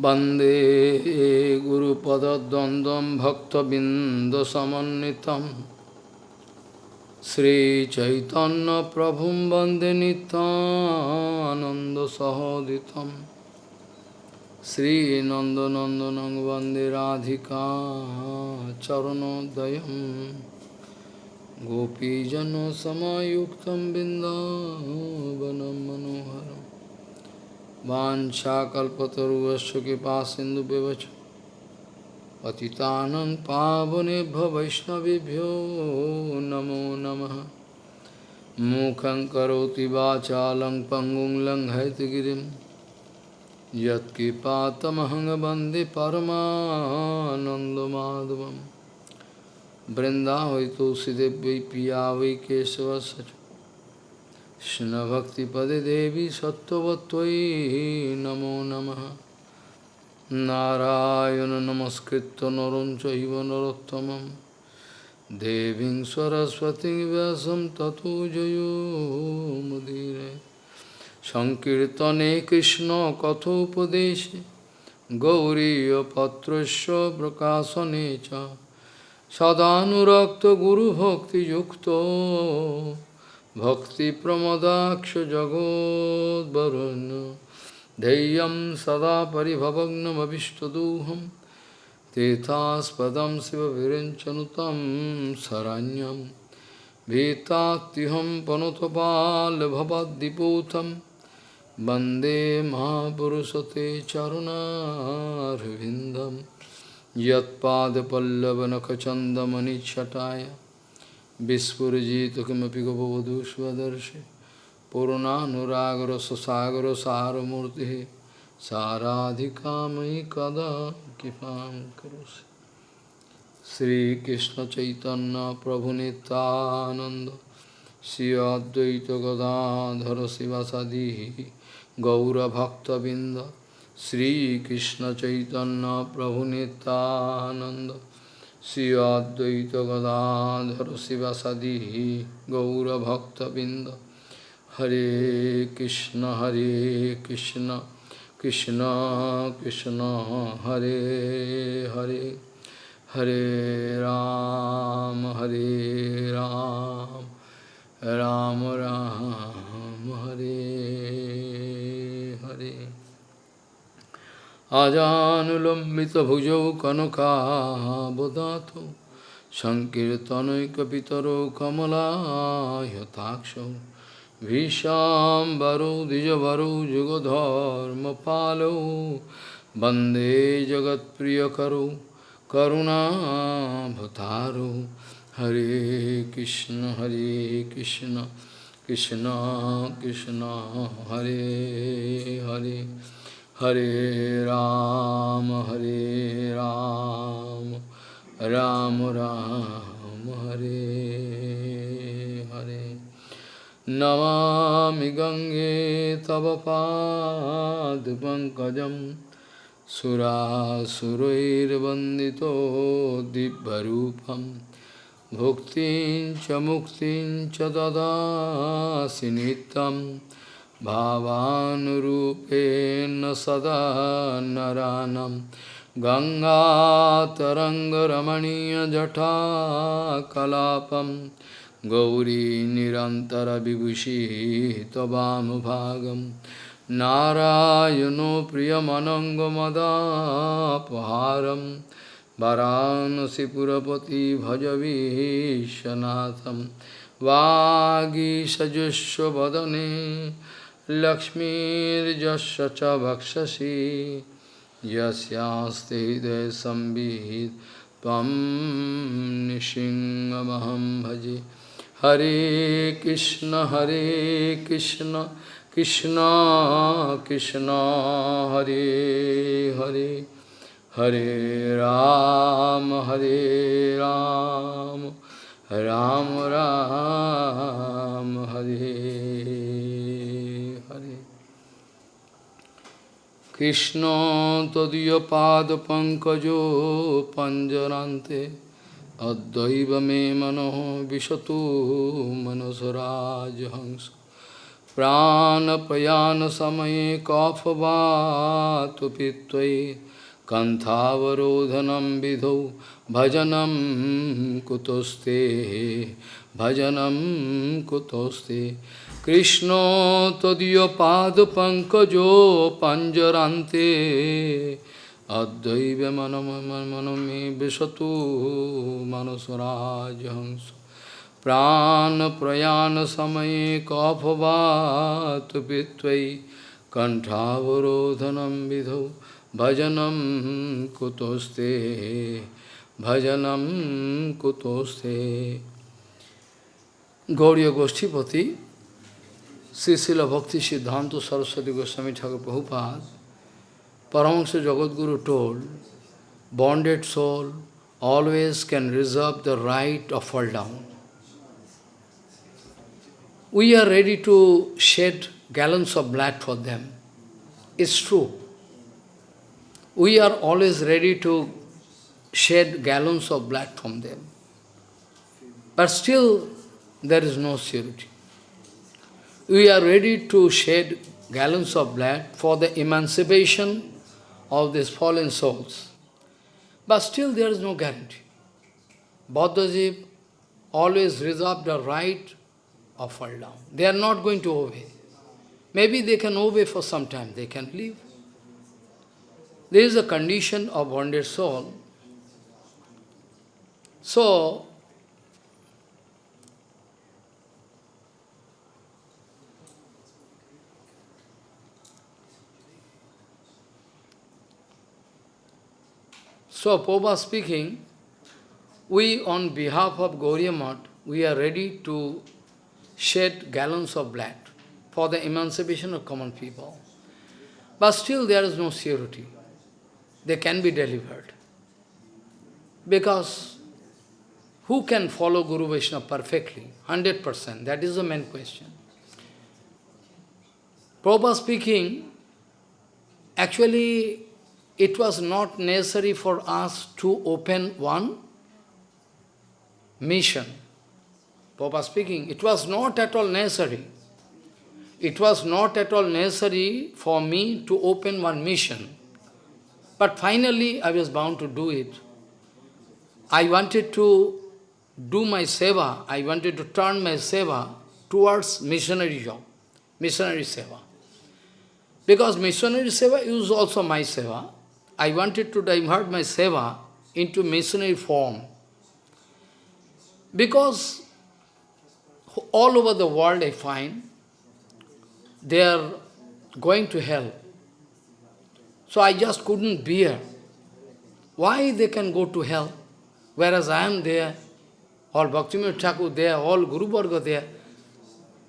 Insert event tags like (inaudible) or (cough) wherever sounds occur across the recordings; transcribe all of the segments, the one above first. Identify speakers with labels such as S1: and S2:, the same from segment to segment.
S1: वन्दे गुरुपदद्वन्द्वं भक्तबिन्दसमन्वितं श्रीचैतन्यप्रभुं वन्दे नितानन्दसहोदितं श्रीनन्दनन्दनं वन्दे राधिका चरणोदयं गोपीजनसमायुक्तं बिन्दावनं मनोहरम् वाञ्छाकल्पतरुवस्य कृपा सिन्धुव्यवच पतितानं पावनेभ्यो वैष्णवभ्यो नमो नमः। मूकं करोति वाचालं पङ्गुं लङ्घयतगिरिं यत्कृपातमहं वंदे परमानन्दमाधवं वृन्दावै तुलसीदेव्यै पिया वै केशवस्य কৃষ্ণভক্তিপদে দেবী সত্যবতী নমো নম। নারায়ণ নমস্কৃত নরম চৈব নরোত্তম দেবী সরস্বতী ব্যাস ততো জয়োমুদীর সংকীর্তনে কৃষ্ণ কথোপদেশে গৌরীপত্র প্রকাশনে সদানুরক্ত গুরুভক্তিযুক্ত भक्तिप्रमदाक्ष जगोद्वरुन् धैर्यं सदा परिभवग्नमभिष्टदोहं तीर्थास्पदं शिवविरञ्चनुतं शरण्यं भीतात्युहं पनुतपाल्भवद्दिपूतं वन्दे महापुरुषते चरुणारविन्दं यत्पादपल्लवनखचन्दमनिच्छटाय Vispurjita kimapi gopavadhu svadarshi Purunanuragara sasagara saramurti Saradhikamai kada kipam karosi Sri Krishna Chaitanya Prabhu Nityananda Sri Advaita Gadadhara Sivasadihi Gaura Bhakta Binda Sri Krishna Chaitanya Prabhu Nityananda Sivasadi Gaura Bhakta Binda Hare Krishna Hare Krishna Krishna Krishna Hare Hare Hare Ram Hare Ram Ram Ram Hare আজানুলম্বিতভুজৌ কনকাবদাতৌ সংকীর্তনৈকপিতরৌ কমলায়তাক্ষৌ ভীষাম্বরৌ দ্বিজবরৌ যুগধর্মপালৌ বন্দে জগৎপ্রিয়করৌ করুণাভতারৌ হরে কৃষ্ণ হরে Krishna Krishna Krishna, Hare Hare. Hare Ram, Hare Ram, Ram Ram, Hare Hare. Namami Gange Tava Pad Pankajam Sura Surair Bandito Dibbarupam Bhuktin Chamuktin Chadada Sinitam भावानुरूपेण सदा नरानं। गङ्गातरङ्गरमणीयजटाकलापं गौरी निरन्तरविभूषिः त्ववामुभागं नारायणो प्रियमनङ्गमदापहारं। वरानसिपुरपति भजवीशनाथं वागीषजुष्वदने लक्ष्मीर्जस्य च भक्षसि त्वं निसिंहमहं भजे। हरे कृष्ण हरे कृष्ण कृष्ण कृष्ण, हरे हरे। हरे राम हरे राम राम राम, हरे। কৃষ্ণ তদীয় পাদ পঙ্কজ পঞ্জরান্তে অদ্বৈব মে মনো বিশত মনসরাজ হংস প্রাণপয়ান সময়ে কফবাত পিত্তয়ে কন্থাবরোধনম বিধৌ ভজনম কুতস্তে ভজনম কুতস্তে কৃষ্ণ তদীয় পাদ পঙ্কজ পাঞ্জরান্তে। অদ্বৈব মনমে বিশতু মনসরাজ হংস প্রাণ প্রয়াণ সময়ে কফবাত পিত্বৈ কণ্ঠাবরোধনম বিধৌ ভজনম কুতস্তে ভজনম কুতস্তে গৌরীয় গোষ্ঠীপতি Sri Srila Bhakti Siddhanta Saraswati Goswami Thakur Prabhupada, Paramahansa Jagadguru told, bonded soul always can reserve the right of fall down. We are ready to shed gallons of blood for them. It's true. We are always ready to shed gallons of blood from them. But still, there is no surety we are ready to shed gallons of blood for the emancipation of these fallen souls. But still there is no guarantee. Bauddhaji always reserve the right of fall down. They are not going to obey. Maybe they can obey for some time, they can leave. There is a condition of bonded soul. So, So, Prabhupada speaking, we on behalf of Gauriya we are ready to shed gallons of blood for the emancipation of common people. But still there is no surety. They can be delivered. Because who can follow Guru Vaishnava perfectly? 100%. That is the main question. Prabhupada speaking, actually it was not necessary for us to open one mission. Papa speaking, it was not at all necessary. It was not at all necessary for me to open one mission. But finally, I was bound to do it. I wanted to do my seva, I wanted to turn my seva towards missionary job, missionary seva. Because missionary seva is also my seva. I wanted to divert my seva into missionary form. Because all over the world I find, they are going to hell. So I just couldn't bear. Why they can go to hell? Whereas I am there, all Bhaktivinoda Thakur there, all Guru Varga there.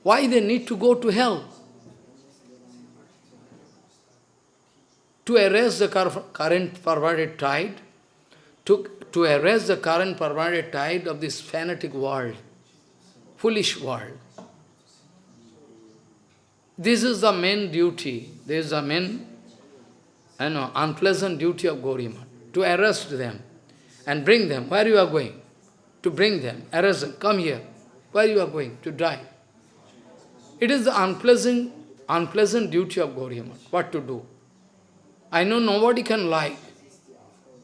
S1: Why they need to go to hell? To erase the current perverted tide, to, to erase the current perverted tide of this fanatic world, foolish world. This is the main duty, this is the main you know, unpleasant duty of Gauriya to arrest them and bring them. Where you are going? To bring them, arrest them, come here. Where you are going? To die. It is the unpleasant, unpleasant duty of Gauriya What to do? I know nobody can like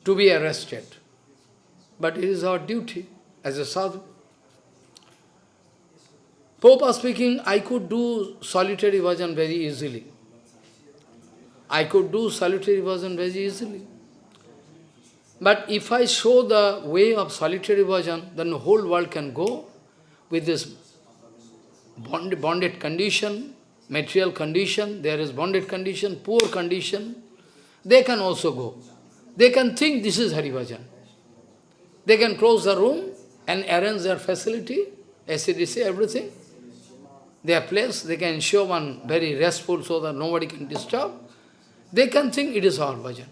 S1: to be arrested. But it is our duty as a sadhu. Pope speaking, I could do solitary bhajan very easily. I could do solitary bhajan very easily. But if I show the way of solitary bhajan, then the whole world can go with this bond, bonded condition, material condition, there is bonded condition, poor condition, they can also go. They can think this is Hari Harivajan. They can close the room and arrange their facility, ACDC, everything. Their place, they can show one very restful so that nobody can disturb. They can think it is our bhajan.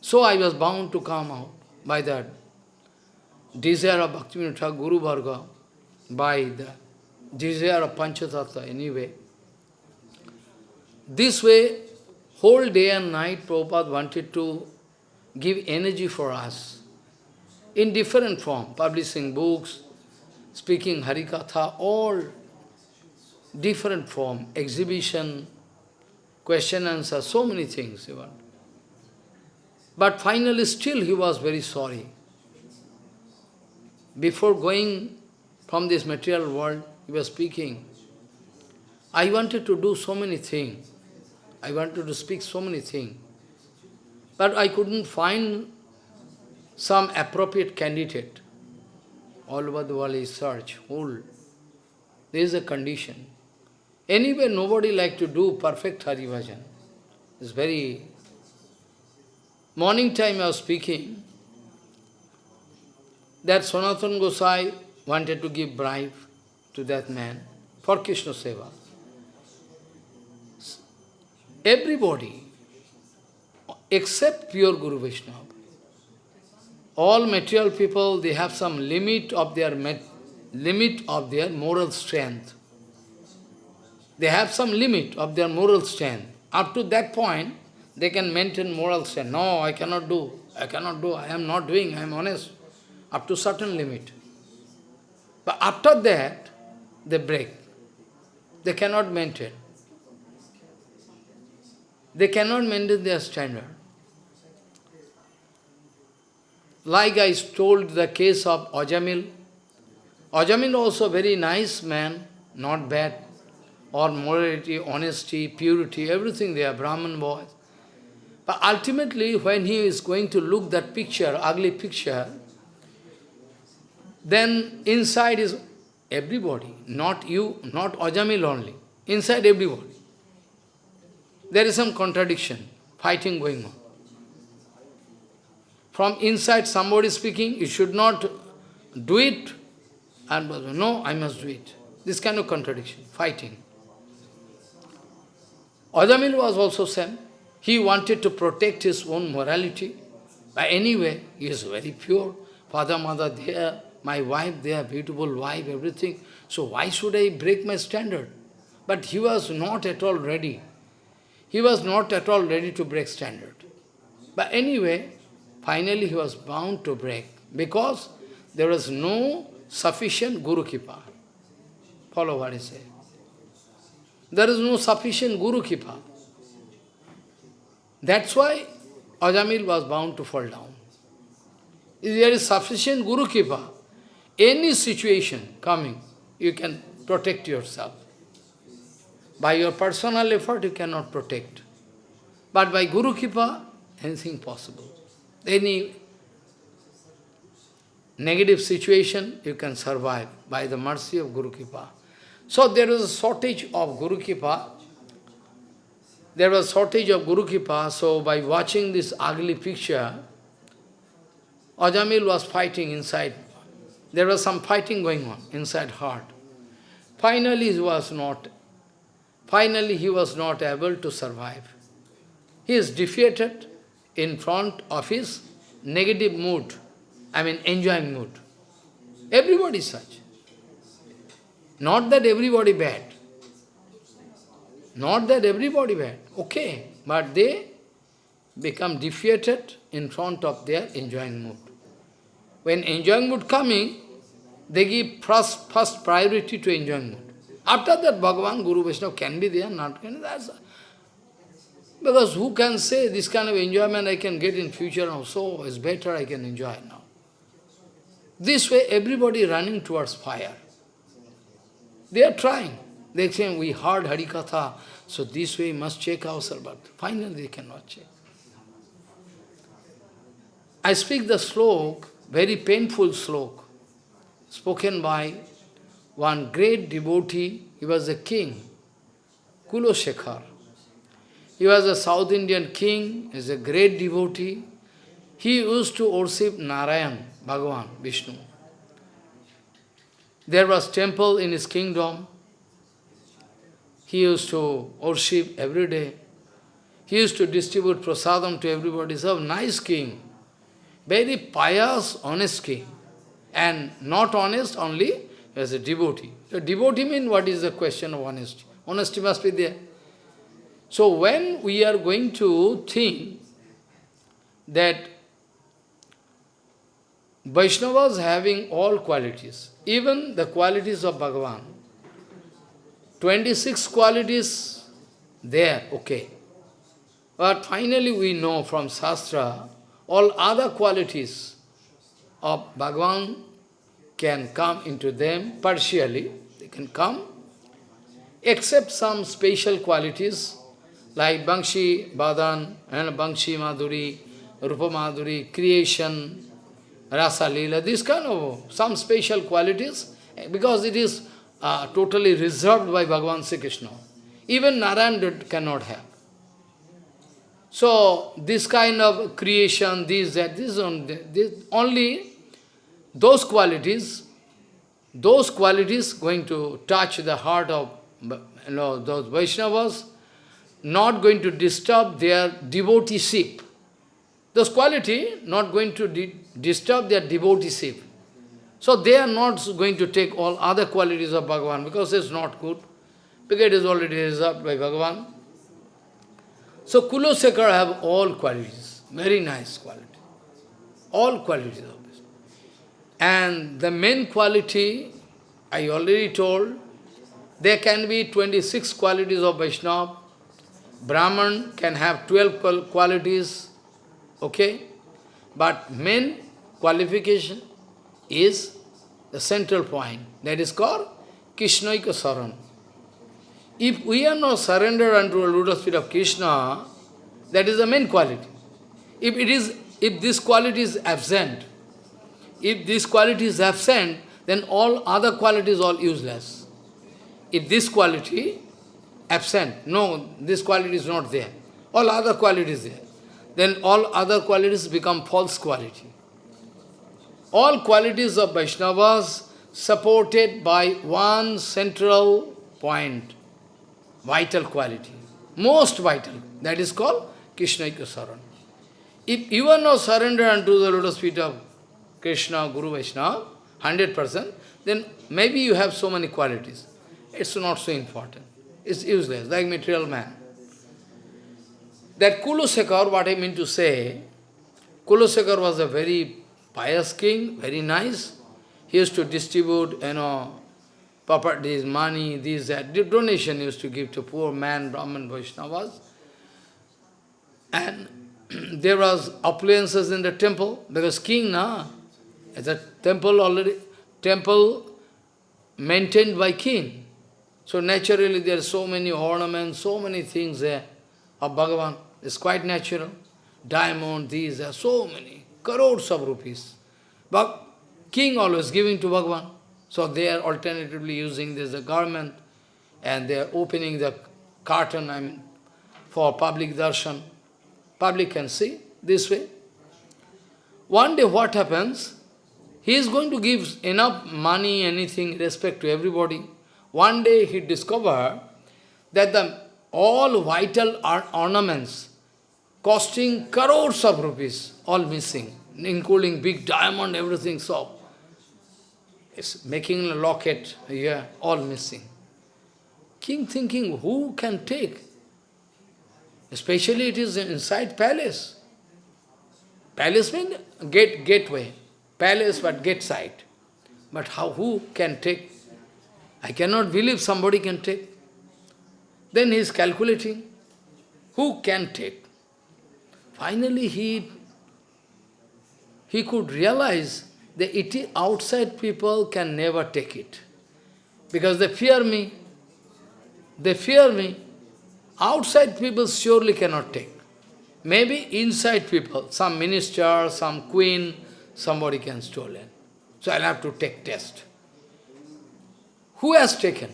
S1: So I was bound to come out by that desire of Bhaktivinoda Guru Varga, by the desire of Panchatattva anyway. This way, Whole day and night Prabhupada wanted to give energy for us in different form, publishing books, speaking Harikatha, all different form, exhibition, question answer, so many things. But finally still he was very sorry. Before going from this material world, he was speaking, I wanted to do so many things. I wanted to speak so many things. But I couldn't find some appropriate candidate. All over the world is search, whole. There is a condition. Anyway, nobody like to do perfect Hari Bhajan. It's very... Morning time I was speaking, that Sanatana Gosai wanted to give bribe to that man for Krishna Seva. Everybody, except pure Guru Vaishnava, all material people, they have some limit of their limit of their moral strength. They have some limit of their moral strength. Up to that point, they can maintain moral strength. No, I cannot do. I cannot do. I am not doing. I am honest. Up to certain limit. But after that, they break. They cannot maintain. They cannot maintain their standard. Like I told the case of Ajamil. Ajamil also very nice man, not bad. Or morality, honesty, purity, everything they are Brahman boys. But ultimately, when he is going to look that picture, ugly picture, then inside is everybody, not you, not Ajamil only, inside everybody. There is some contradiction, fighting going on. From inside somebody speaking, you should not do it, and no, I must do it. This kind of contradiction, fighting. Ajamil was also same. He wanted to protect his own morality. But anyway, he is very pure. Father, mother there, my wife there, beautiful wife, everything. So why should I break my standard? But he was not at all ready. He was not at all ready to break standard. But anyway, Finally, he was bound to break because there was no sufficient Guru Kipa. Follow what he said. There is no sufficient Guru Kipa. That's why Ajamil was bound to fall down. If there is sufficient Guru Kipa, any situation coming, you can protect yourself. By your personal effort, you cannot protect. But by Guru Kipa, anything possible any negative situation, you can survive by the mercy of Guru Kripa. So there was a shortage of Guru Kripa. There was shortage of Guru Kripa, so by watching this ugly picture, Ajamil was fighting inside. There was some fighting going on inside heart. Finally he was not, finally he was not able to survive. He is defeated, in front of his negative mood, I mean enjoying mood. Everybody such. Not that everybody bad. Not that everybody bad. Okay, but they become defeated in front of their enjoying mood. When enjoying mood coming, they give first, first priority to enjoying mood. After that, Bhagavan, Guru Vaishnava can be there, not can be there. Because who can say this kind of enjoyment I can get in future also, it's better I can enjoy now. This way everybody running towards fire. They are trying. They say, we heard Harikatha, so this way must check ourselves, but finally they cannot check. I speak the slok, very painful slok, spoken by one great devotee, he was a king, Kulosekhar. He was a South Indian king, he is a great devotee. He used to worship Narayan, Bhagavan, Vishnu. There was temple in his kingdom. He used to worship every day. He used to distribute prasadam to everybody. He's a nice king. Very pious, honest king. And not honest only as a devotee. So devotee means what is the question of honesty? Honesty must be there. So when we are going to think that Vaishnavas having all qualities, even the qualities of Bhagavan, 26 qualities there, okay. But finally we know from Shastra, all other qualities of Bhagavan can come into them partially, they can come, except some special qualities like Bangshi Badan and Bangshi Madhuri, Rupa Madhuri, creation, Rasa Leela, this kind of some special qualities, because it is uh, totally reserved by Bhagavan Sri Krishna. Even Narayan cannot have. So, this kind of creation, this, that, this, this, only those qualities, those qualities going to touch the heart of you know, those Vaishnavas, not going to disturb their devoteeship. Those quality not going to di disturb their devoteeship. So they are not going to take all other qualities of Bhagavan because it's not good. Because it is already reserved by Bhagavan. So Kulosekar have all qualities, very nice quality. All qualities. And the main quality, I already told, there can be 26 qualities of Vaishnava. Brahman can have 12 qualities, okay? But main qualification is the central point. That is called Krishnaika Saran. If we are not surrendered unto the lotus feet of Krishna, that is the main quality. If it is, if this quality is absent, if this quality is absent, then all other qualities are useless. If this quality absent, no, this quality is not there, all other qualities there, then all other qualities become false quality. All qualities of Vaishnavas supported by one central point, vital quality, most vital, that is called Krishna Saran. If you are not surrendered unto the lotus feet of Krishna, Guru Vaishnava, 100%, then maybe you have so many qualities. It's not so important. It's useless, like material man. That Kulusekar, what I mean to say, Kulusekar was a very pious king, very nice. He used to distribute, you know, properties, money, this, that. The donation used to give to poor man, Brahman, Vaishnavas. And (clears throat) there was appliances in the temple, because king, na, it's a temple already, temple maintained by king. So naturally there are so many ornaments, so many things there of Bhagavan. It's quite natural. Diamond, these, are so many crores of rupees. But king always giving to Bhagavan. So they are alternatively using this garment and they are opening the curtain, I mean, for public darshan. Public can see this way. One day what happens? He is going to give enough money, anything, respect to everybody. One day he discovered that the all vital ornaments costing crores of rupees, all missing including big diamond, everything, so it's making a locket here, all missing. King thinking, who can take? Especially it is inside palace. Palace means gate, gateway. Palace, but get side. But how, who can take? I cannot believe somebody can take. Then he is calculating, who can take? Finally, he he could realize that it outside people can never take it. Because they fear me. They fear me. Outside people surely cannot take. Maybe inside people, some minister, some queen, somebody can stolen. So I'll have to take test. Who has taken?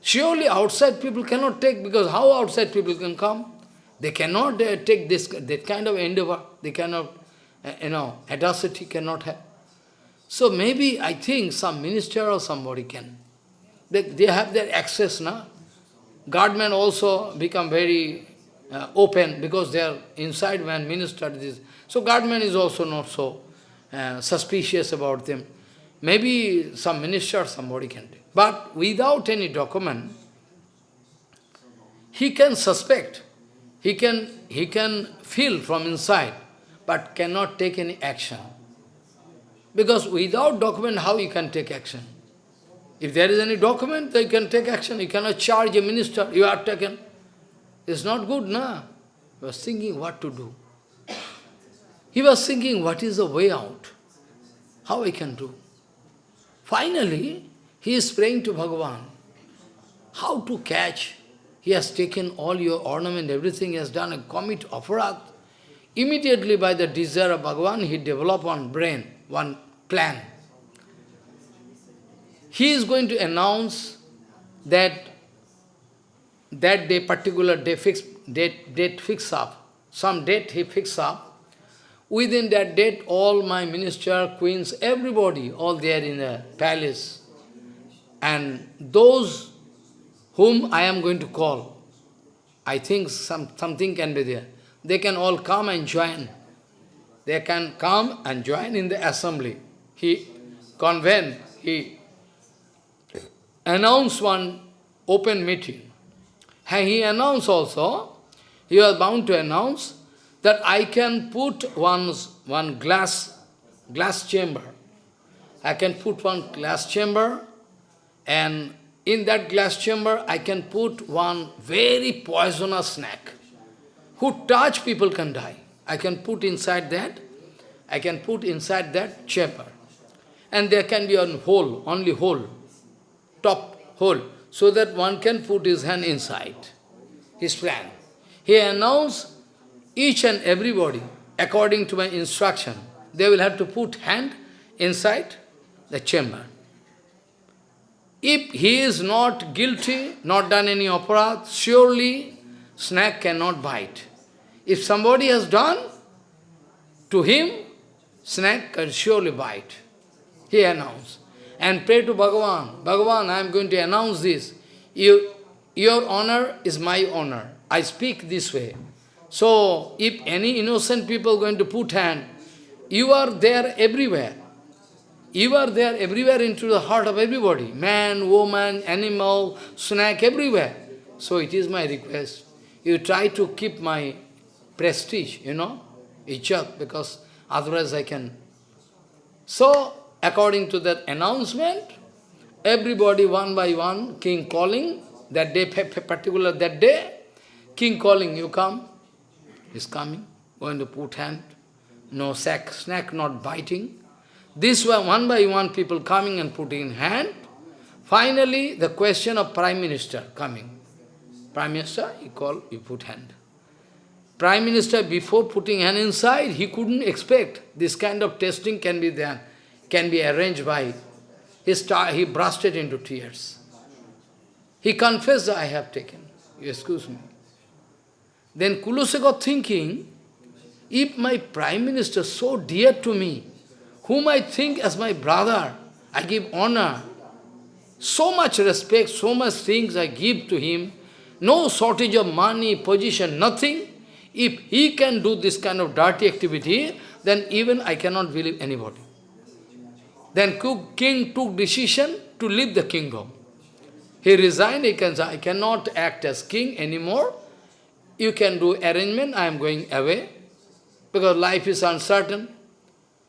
S1: Surely outside people cannot take, because how outside people can come? They cannot uh, take this that kind of endeavor. They cannot uh, you know, audacity cannot have. So maybe I think some minister or somebody can. They, they have their access now. Guardmen also become very uh, open because they are inside when minister this. So guardman is also not so uh, suspicious about them. Maybe some minister somebody can take. But without any document, he can suspect, he can, he can feel from inside but cannot take any action. Because without document, how you can take action? If there is any document, they can take action. You cannot charge a minister, you are taken. It's not good, na? He was thinking what to do. He was thinking, what is the way out? How I can do? Finally, he is praying to Bhagavan. How to catch? He has taken all your ornament, everything, he has done a commit aparat. Immediately by the desire of Bhagavan, he developed one brain, one plan. He is going to announce that that day, particular day, fix, date, date fix up, some date he fix up, Within that date, all my minister, queens, everybody, all there in the palace. And those whom I am going to call, I think some, something can be there. They can all come and join. They can come and join in the assembly. He convened, he announced one open meeting. He announced also, he was bound to announce that I can put one, one glass, glass chamber. I can put one glass chamber and in that glass chamber I can put one very poisonous snake. Who touch people can die. I can put inside that, I can put inside that chamber. And there can be a hole, only hole, top hole, so that one can put his hand inside. His plan. He announced each and everybody, according to my instruction, they will have to put hand inside the chamber. If he is not guilty, not done any aparat, surely snake cannot bite. If somebody has done, to him, snake can surely bite. He announced. And pray to Bhagavan, Bhagavan, I am going to announce this. You, your honor is my honor. I speak this way. So, if any innocent people going to put hand, you are there everywhere. You are there everywhere into the heart of everybody. Man, woman, animal, snake, everywhere. So it is my request. You try to keep my prestige, you know, izzat, because otherwise I can. So, according to that announcement, everybody one by one, king calling, that day, particular that day, king calling, you come, he's coming, going to put hand, no sack, snack not biting. This way, one by one, people coming and putting hand. Finally, the question of Prime Minister coming. Prime Minister, he call, you put hand. Prime Minister, before putting hand inside, he couldn't expect this kind of testing can be there, can be arranged by. He, start, he bursted into tears. He confessed I have taken. Excuse me. Then Kulasekar thinking, if my prime minister so dear to me, whom I think as my brother, I give honor, so much respect, so much things I give to him, no shortage of money, position, nothing. If he can do this kind of dirty activity, then even I cannot believe anybody. Then king took decision to leave the kingdom. He resigned, he can say, I cannot act as king anymore, you can do arrangement, I am going away, because life is uncertain.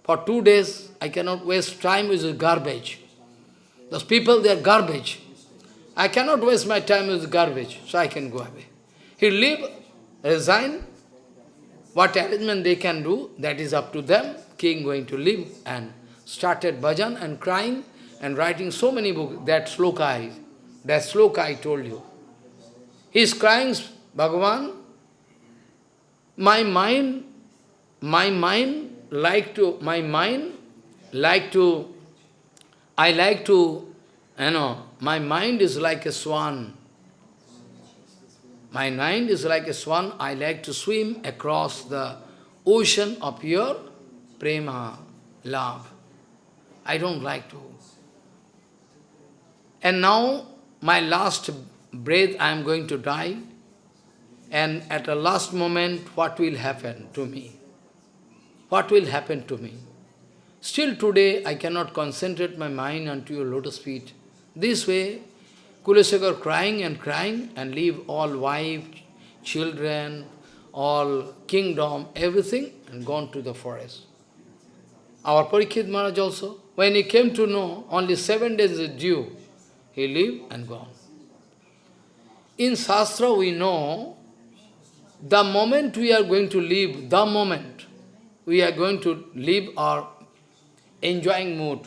S1: For two days, I cannot waste time with garbage. Those people, they are garbage. I cannot waste my time with garbage, so I can go away. He leave, resign, what arrangement they can do, that is up to them. King going to leave and started bhajan and crying and writing so many books. That sloka, that sloka I told you. He is crying Bhagavan, my mind, my mind like to, my mind like to, I like to, you know, my mind is like a swan. My mind is like a swan, I like to swim across the ocean of your prema, love. I don't like to. And now, my last breath, I am going to die. And at the last moment, what will happen to me? What will happen to me? Still today, I cannot concentrate my mind onto your lotus feet. This way, Kulasekar crying and crying and leave all wife, children, all kingdom, everything, and gone to the forest. Our Parikshit Maharaj also, when he came to know only seven days is due. He lived and gone. In Shastra we know the moment we are going to live, the moment we are going to live our enjoying mood,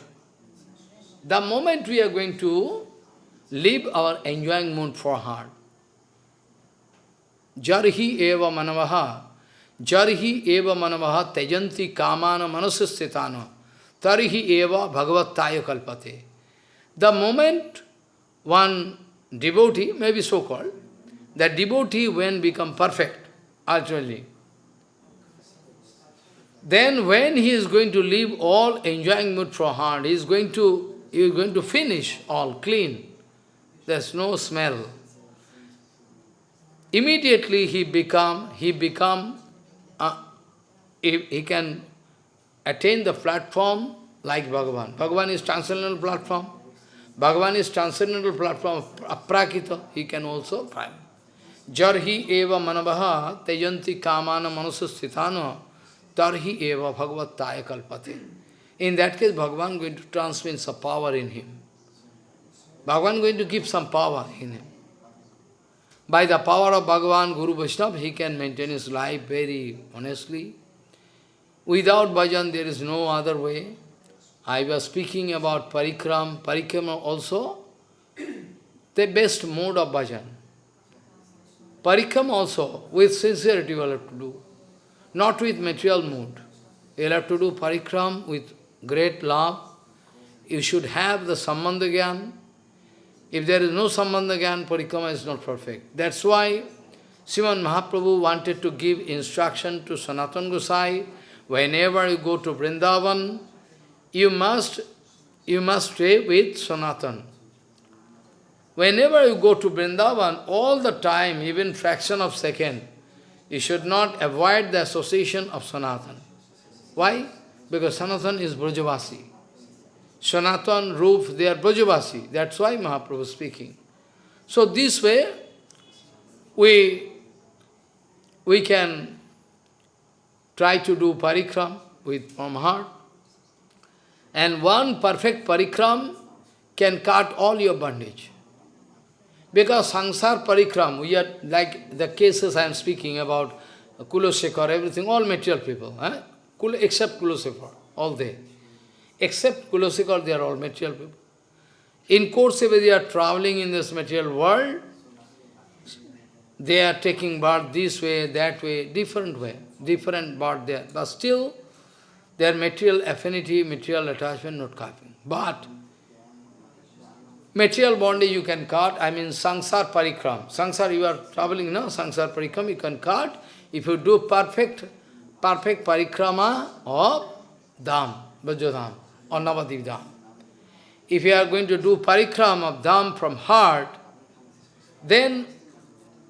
S1: the moment we are going to live our enjoying mood for heart, jarhi eva manavaha, jarhi eva manavaha tejanti kamana manasastitana, tarhi eva bhagavattaya kalpate. The moment one devotee, maybe so-called, that devotee when become perfect, ultimately, then when he is going to leave all enjoying mood for heart, he is going to, he is going to finish all clean. There's no smell. Immediately he become, he become, uh, he, he can attain the platform like Bhagavan. Bhagavan is transcendental platform. Bhagavan is transcendental platform aprakita. He can also find. Jarhi eva manavaha tejanti kamana manusasthitana tarhi eva bhagavattaya kalpate. In that case, Bhagavan going to transmit some power in him. Bhagavan going to give some power in him. By the power of Bhagavan, Guru Vaishnava, he can maintain his life very honestly. Without bhajan, there is no other way. I was speaking about parikram, parikrama also, the best mode of bhajan. Parikram also, with sincerity you will have to do, not with material mood. You will have to do parikram with great love. You should have the sambandhagyan. If there is no sambandha gyan, parikrama is not perfect. That's why Sriman Mahaprabhu wanted to give instruction to Sanatan Gosai, whenever you go to Vrindavan, you must, you must stay with Sanatan. Whenever you go to Vrindavan, all the time, even fraction of second, you should not avoid the association of Sanatan. Why? Because Sanatan is Brajavasi. Sanatan, Rup, they are Brajavasi. That's why Mahaprabhu is speaking. So this way, we, we can try to do parikram with from heart. And one perfect parikram can cut all your bondage. Because sansar parikram, we are like the cases I am speaking about, Kulosekar, everything, all material people, eh? Except Kulosekar, all they. Except Kulosekar, they are all material people. In course, if they are traveling in this material world, they are taking birth this way, that way, different way, different birth there. But still, their material affinity, material attachment not copying. But Material bondage you can cut, I mean sangsar parikram. Sangsar, you are traveling now, sangsar parikram, you can cut. If you do perfect, perfect parikrama of Dham, Vrajadham, or Navadip Dham. If you are going to do parikrama of Dham from heart, then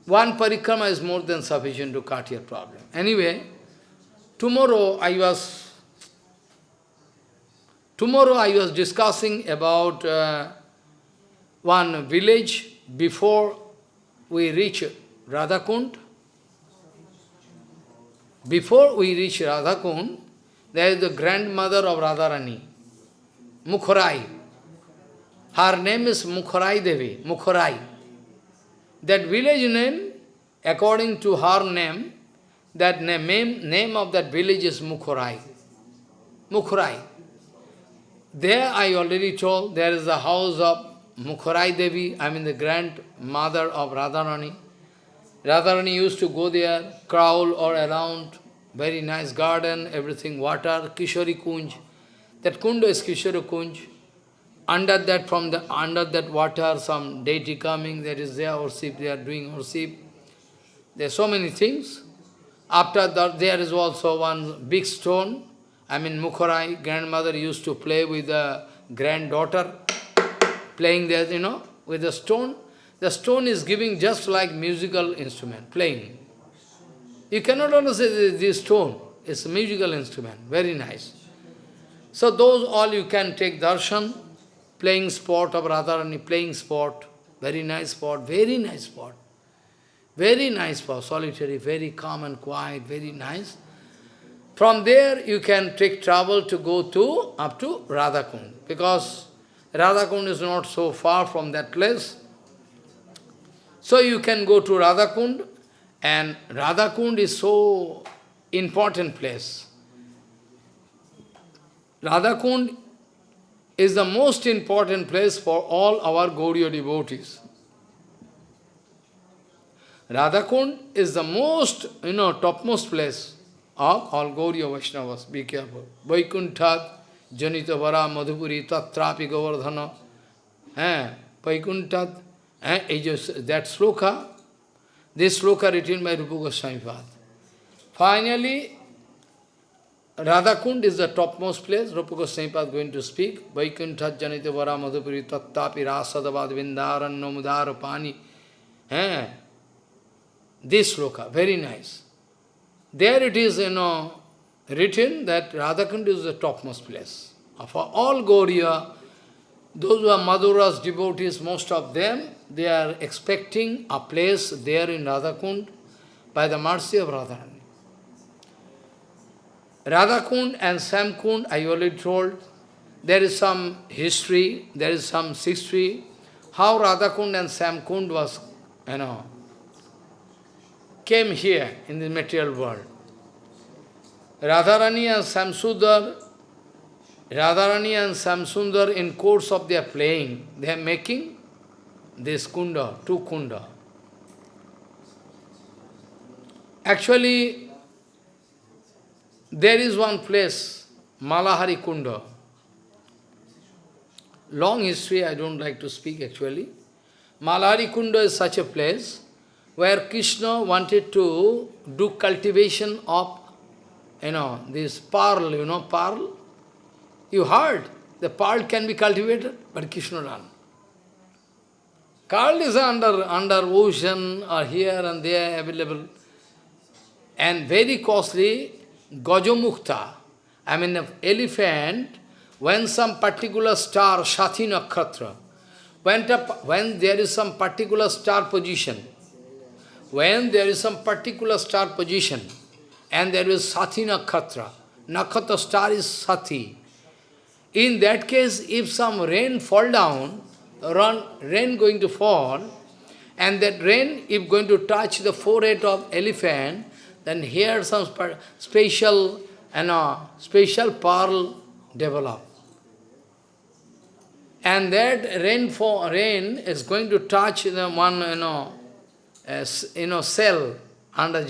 S1: one parikrama is more than sufficient to cut your problem. Anyway, tomorrow I was, tomorrow I was discussing about uh, one village before we reach Radhakund. Before we reach Radhakund, there is the grandmother of Radharani, Mukharai. Her name is Mukharai Devi, Mukharai. That village name, according to her name, that name, name of that village is Mukharai. Mukharai. There I already told, there is a house of Mukharai Devi, I mean the grandmother of Radharani. Radharani used to go there, crawl or around, very nice garden, everything, water, Kishori Kunj. That kunda is Kishori Kunj. Under that, from the under that water, some deity coming, that is there, worship, they are doing worship. There are so many things. After that, there is also one big stone. I mean, Mukharai, grandmother used to play with the granddaughter playing there, you know, with the stone. The stone is giving just like musical instrument, playing. You cannot understand this stone. It's a musical instrument, very nice. So those all you can take darshan, playing sport of Radharani, playing sport, very nice sport, very nice sport. Very nice sport, solitary, very calm and quiet, very nice. From there you can take travel to go to up to Radhakund, because Radhakund is not so far from that place. So you can go to Radhakund, and Radhakund is so important place. Radhakund is the most important place for all our Gauriya devotees. Radhakund is the most, you know, topmost place of all Gauriya Vaishnavas. Be careful. Vaikunthat, Janita Vara, Madhupuri, Tatrapi Govardhana. Eh, Vaikunthat, eh, that sloka, this sloka written by Rupa Goswami. Finally, Radhakund is the topmost place. Rupa Goswami Pad going to speak. Vaikunthat, Janita Vara, Madhupuri, Tatrapi, Rasadavad, Vindaran, Nomudara, Pani. This sloka, very nice. There it is, you know, written that Radhakund is the topmost place. For all Gauriya, those who are Madhura's devotees, most of them, they are expecting a place there in Radhakund by the mercy of Radharani. Radhakund and Samkund, I already told, there is some history, there is some history, how Radhakund and Samkund was, you know, came here in the material world. Radharani and Samsundar, Radharani and Samsundar in course of their playing, they are making this kunda, two kunda. Actually, there is one place, Malahari Kunda. Long history, I don't like to speak actually. Malahari Kunda is such a place where Krishna wanted to do cultivation of, you know, this pearl, you know, pearl. You heard, the pearl can be cultivated, but Krishna done. Pearl is under, under ocean or here and there available. And very costly, Gajamukta, I mean elephant, when some particular star, Swati Nakshatra, when, when there is some particular star position, when there is some particular star position, and there is Swati Nakshatra, Nakshatra star is Swati. In that case, if some rain fall down, run, rain going to fall, and that rain, if going to touch the forehead of elephant, then here some special, you know, special pearl develop. And that rain, for, rain is going to touch the one, you know, as, you know, cell under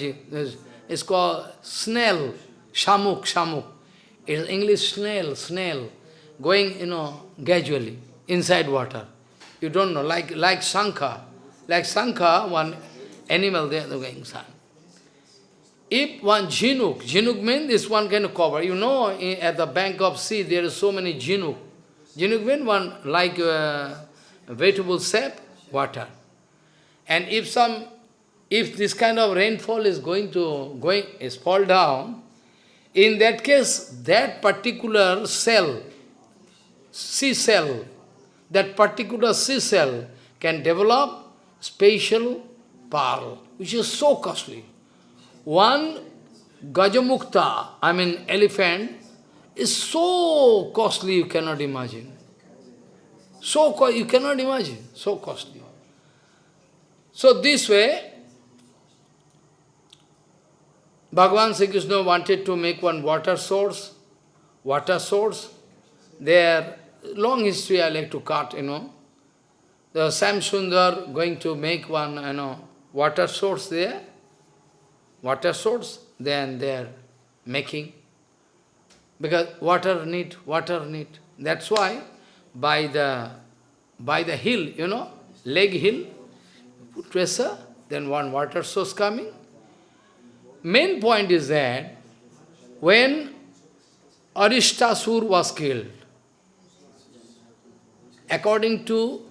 S1: It's called snail, shamuk, shamuk. It's English snail, snail, going, you know, gradually inside water. You don't know, like like Sankha. Like Sankha, one animal there, they're going inside. If one jinuk, jinuk means this one can cover. You know, in, at the bank of sea, there are so many jinuk. Jinuk means one like uh, vegetable sap, water. And if some, if this kind of rainfall is going to, going, is fall down, in that case, that particular cell, sea cell, that particular sea cell can develop special pearl, which is so costly. One Gajamukta, I mean elephant, is so costly you cannot imagine. So you cannot imagine, so costly. So this way, Bhagavan Sri Krishna wanted to make one water source, water source. There, long history I like to cut, you know. The Sam Sundar going to make one, you know, water source there, water source, then they are making. Because water need, water need. That's why by the by the hill, you know, leg hill, put pressure, then one water source coming. Main point is that when Arishtasur was killed, according to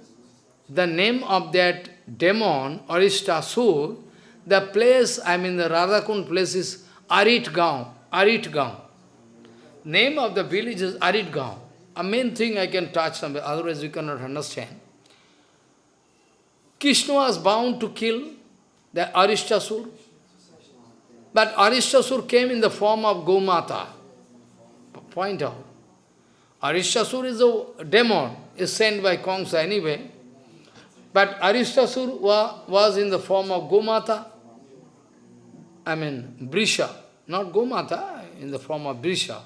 S1: the name of that demon, Arishtasur, the place, I mean the Radhakund place is Aritgaon, Aritgaon. Name of the village is Aritgaon. A main thing I can touch somewhere, otherwise you cannot understand. Krishna was bound to kill the Arishtasur. But Arishtasur came in the form of Gomata. Point out. Arishtasur is a demon, is sent by Kamsa anyway. But Arishtasur wa, was in the form of Gomata, I mean Brisha, not Gomata, in the form of Brisha,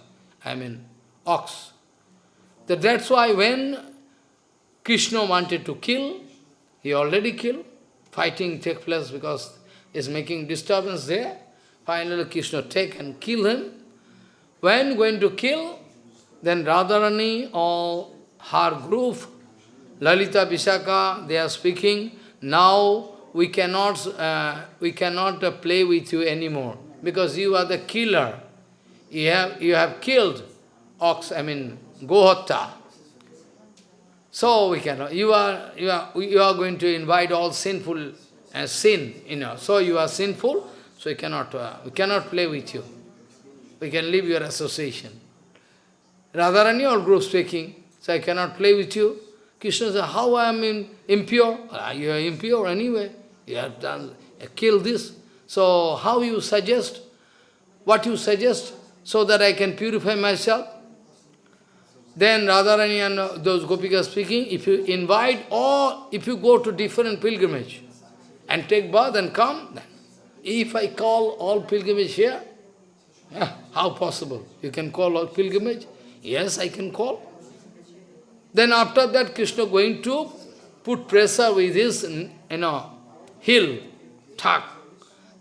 S1: I mean ox. That that's why when Krishna wanted to kill, he already killed, fighting take place because is making disturbance there. Finally Krishna take and kill him. When going to kill, then Radharani or her group, Lalita Vishakha, they are speaking, now we cannot, uh, we cannot uh, play with you anymore, because you are the killer. You have, you have killed ox, I mean, Gohatta. So we cannot, you are, you are, you are going to invite all sinful uh, sin, you know, so you are sinful, so we cannot, uh, we cannot play with you. We can leave your association. Radharani or group speaking, so I cannot play with you. Krishna said, how I am impure? Ah, you are impure anyway. You have done, uh, you killed this. So how you suggest? What you suggest? So that I can purify myself? Then Radharani and those Gopikas speaking, if you invite or if you go to different pilgrimage and take bath and come, if I call all pilgrimage here, how possible? You can call all pilgrimage? Yes, I can call. Then after that, Krishna going to put pressure with his, you know, hill, tuck.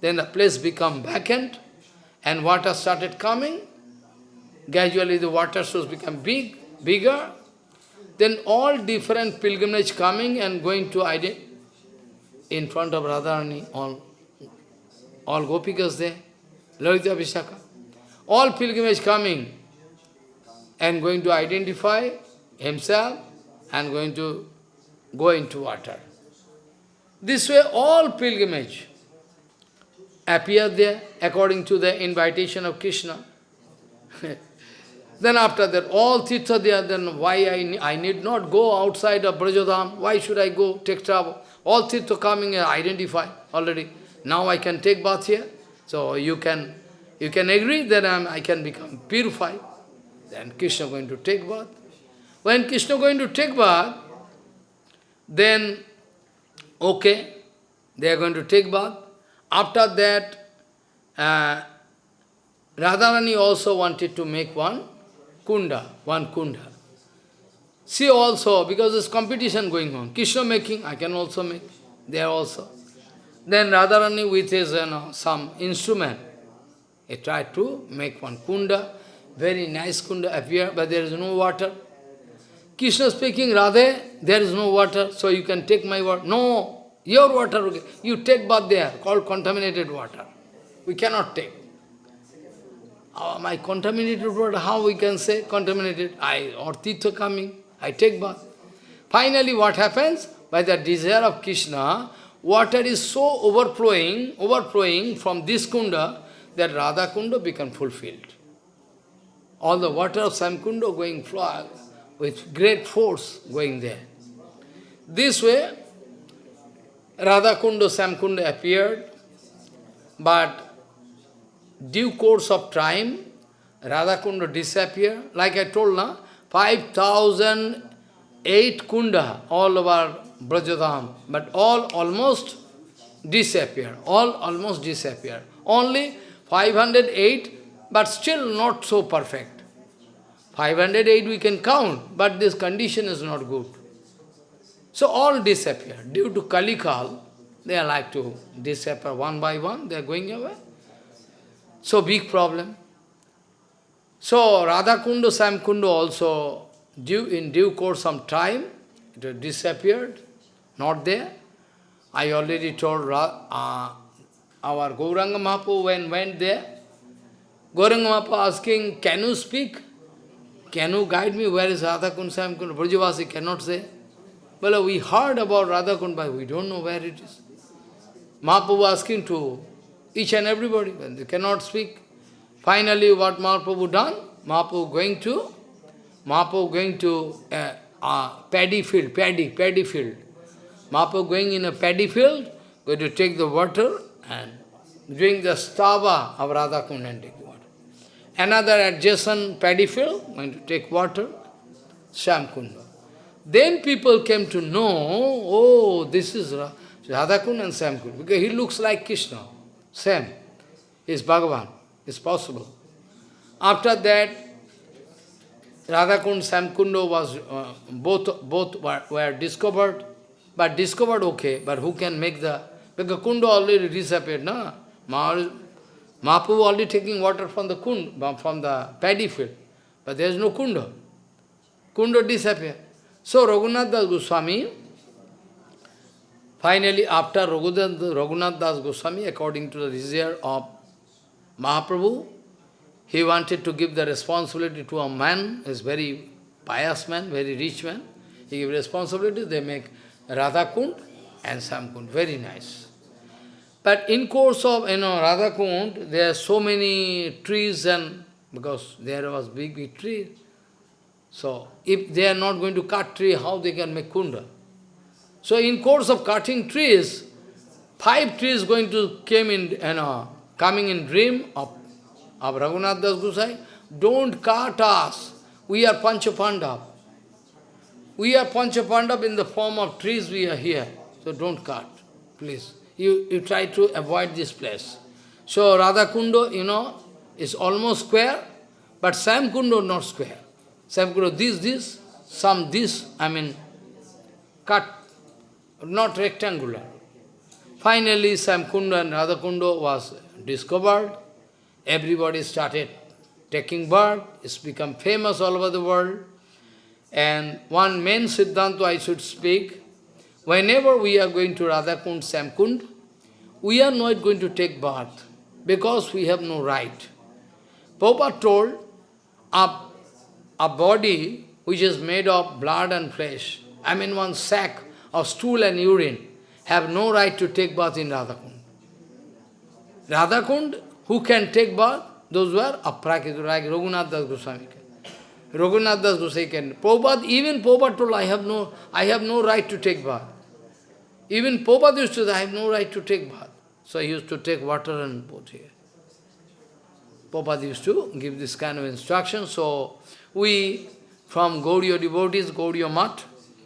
S1: Then the place become vacant, and water started coming. Gradually the water source become big, bigger. Then all different pilgrimage coming and going to in front of Radharani, all, all gopikas there, Lalita Vishakha. All pilgrimage coming, and going to identify himself and going to go into water. This way all pilgrimage appear there according to the invitation of Krishna. (laughs) then after that, all tirtha there, then why I, I need not go outside of Brajadham, why should I go take travel? All tirtha coming and identify already. Now I can take bath here. So you can you can agree that I'm, I can become purified. Then Krishna going to take bath. When Krishna going to take bath, then, okay, they are going to take bath. After that, uh, Radharani also wanted to make one kunda, one kunda. She also, because there's competition going on, Krishna making, I can also make, there also. Then Radharani with his, you know, some instrument, he tried to make one kunda. Very nice kunda appear, but there is no water. Krishna speaking, Radhe, there is no water, so you can take my water. No, your water, okay. you take bath there, called contaminated water. We cannot take. Uh, my contaminated water, how we can say contaminated? I, or tirtha coming, I take bath. Finally, what happens? By the desire of Krishna, water is so overflowing, overflowing from this kunda, that Radha kunda become fulfilled all the water of Samkunda going flow with great force going there. This way, Radha Kunda, Samkunda appeared, but due course of time, Radha Kunda disappeared. Like I told now, 5,008 kunda all over Brajadham, but all almost disappear. All almost disappear. Only 508, but still not so perfect. 508 we can count, but this condition is not good. So all disappear. Due to Kalikal, they are like to disappear one by one, they are going away. So big problem. So Radha Kundu, Sam Kunda also, due, in due course some time, it disappeared, not there. I already told uh, our Gauranga Mahaprabhu when went there, Gauranga Mahaprabhu asking, can you speak? Can you guide me where is Radha Kund Sam Kund? Brajavasi cannot say. Well, we heard about Radha Kund, but we don't know where it is. Mahaprabhu asking to each and everybody, but they cannot speak. Finally, what Mahaprabhu done? Mahaprabhu going to, Mahaprabhu going to a, a paddy field, paddy, paddy field. Mahaprabhu going in a paddy field, going to take the water and drink the stava of Radha Kund and take Another adjacent paddy field, going to take water, Shamkunda. Then people came to know, oh, this is Ra Radhakund and Shamkund, because he looks like Krishna. Same. Is Bhagavan. It's possible. After that, Radhakund, Samkundo was, uh, both, both were, were discovered, but discovered okay, but who can make the, because Kunda already disappeared, no? Mahaprabhu already taking water from the kund, from the paddy field, but there is no Kunda. Kunda disappeared. So Raghunath Das Goswami, finally after Raghunath, Das Goswami, according to the desire of Mahaprabhu, he wanted to give the responsibility to a man, is very pious man, very rich man. He gave responsibility, they make Radha Kund and Samkund, very nice. But in course of, you know, Radha Kund, there are so many trees and, because there was big, big tree. So, if they are not going to cut tree, how they can make kunda? So, in course of cutting trees, five trees going to came in, you know, coming in dream of, of Raghunath Das Gosai, don't cut us. We are Panchapandav. We are Panchapandav in the form of trees we are here. So don't cut, please. You, you try to avoid this place. So Radha Kundo, you know, is almost square, but Sam Kundo not square. Sam Kundo, this, this, some this, I mean, cut, not rectangular. Finally, Sam Kundo and Radha Kundo was discovered. Everybody started taking birth. It's become famous all over the world. And one main Siddhanta I should speak, whenever we are going to Radhakund, Samkund, we are not going to take birth because we have no right. Prabhupada told, a, a body which is made of blood and flesh, I mean one sack of stool and urine, have no right to take birth in Radhakund. Radhakund, who can take birth? Those were aprakita, like Raghunath Das Goswami. Raghunath Das Goswami can. Prabhupada, even Prabhupada told, I have no, I have no right to take bath. Even Prabhupada used to say, I have no right to take bath. So he used to take water and put here. Prabhupada used to give this kind of instruction. So we, from Gaudiya devotees, Gaudiya Math,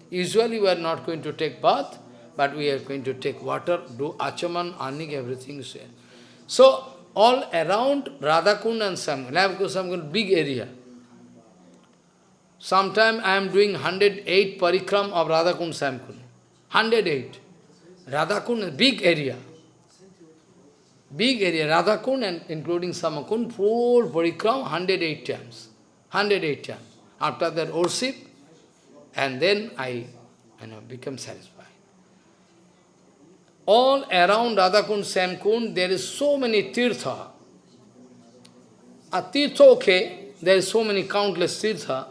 S1: usually we are not going to take bath, but we are going to take water, do achaman, anik, everything. So all around Radhakund and Lavakund, big area. Sometime I am doing 108 parikram of Radhakund Samkund. 108. Radhakund, big area. Big area, Radhakund and including Samakund, full parikram 108 times. 108 times. After that worship, and then I you know, become satisfied. All around Radhakund, Samkund, there is so many tirtha. A tirtha, okay, there is so many countless tirtha.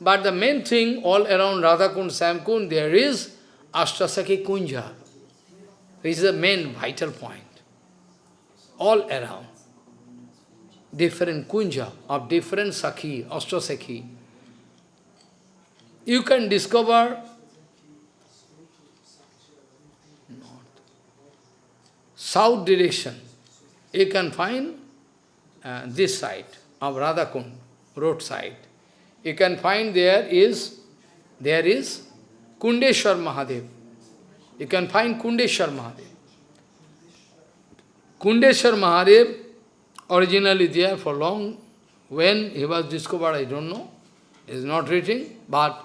S1: But the main thing, all around Radhakund, Samkund, there is Ashtasakhi Kunja. This is the main vital point. All around. Different kunja of different Sakhi, Ashtasaki. You can discover south direction, you can find uh, this side of Radhakund, road side. You can find there is, there is Kundeshwar Mahadev. You can find Kundeshwar Mahadev. Kundeshwar Mahadev originally there for long. When he was discovered, I don't know. Is not written, but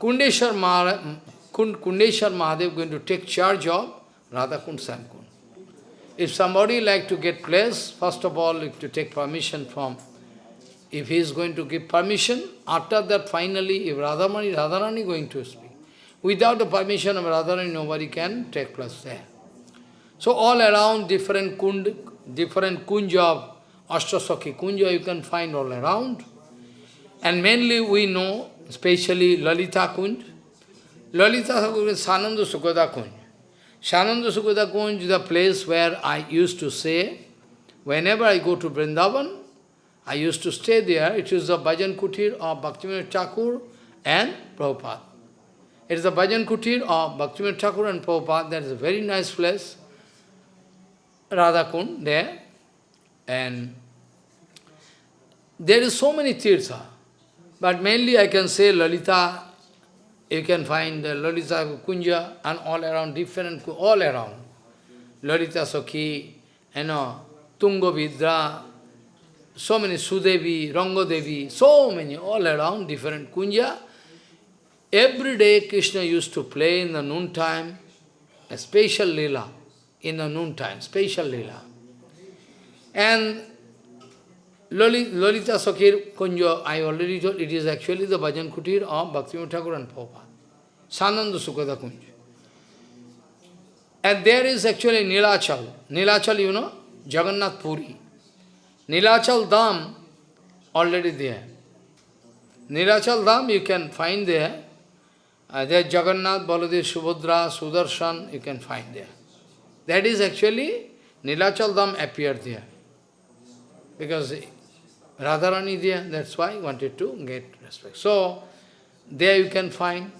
S1: Kundeshwar Mahadev, Kundeshwar Mahadev going to take charge of Radhakund Samkund. If somebody like to get place, first of all, if to take permission from, if he is going to give permission, after that finally, if Radhamani, Radharani going to speak. Without the permission of Radharani, nobody can take place there. So all around different kund, different kunja of Ashtasakhi kunja you can find all around. And mainly we know, especially Lalita Kunj. Lalita Kunj is Sananda Sukhada Kunj. Shananda Sukhada Kunj is the place where I used to say, Whenever I go to Vrindavan, I used to stay there. It is the Bhajan Kutir of Bhaktivinoda Thakur and Prabhupada. It is the Bhajan Kutir of Bhaktivinoda Thakur and Prabhupada. That is a very nice place. Radhakund there. And there is so many tirtha. But mainly I can say Lalita, you can find Lalita Kunja and all around, different, all around. Lalita Sakhi, you know, Tungavidya, so many Sudevi, Rangadevi, so many, all around, different Kunja. Every day Krishna used to play in the noon time, a special lila, in the noon time, special lila. And Lalita Sakir Kunja, I already told, it is actually the Bhajan Kutir of Bhakti Thakur and Prabhupada. Sananda Sukhada Kunja. And there is actually Nilachal. Nilachal, you know, Jagannath Puri. Nilachal Dham, already there. Nilachal Dham you can find there. Uh, there Jagannath, Baladev, Subhadra, Sudarshan, you can find there. That is actually, Nilachal Dham appeared there. Because Radharani there, that's why I wanted to get respect. So, there you can find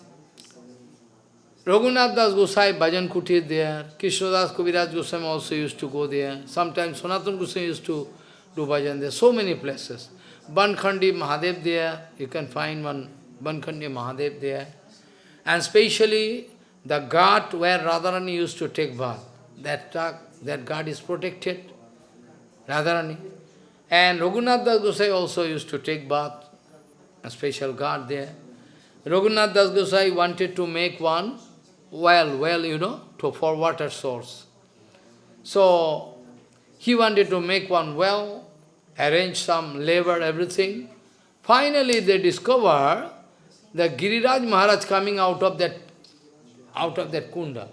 S1: Raghunath Das Gosai, Bhajan Kutir there, Krishnadas Kaviraj Goswami also used to go there. Sometimes Sanatan Goswami used to do bhajan there, so many places. Bankhandi Mahadev there, you can find one Bankhandi Mahadev there. And especially the ghat where Radharani used to take bath, that, that ghat is protected, Radharani. And Raghunath Das Gosai also used to take bath, a special ghat there. Raghunath Das Gosai wanted to make one well, well, you know, to, for water source. So, he wanted to make one well, arrange some labor, everything. Finally, they discover the Giriraj Maharaj coming out of that, out of that kunda.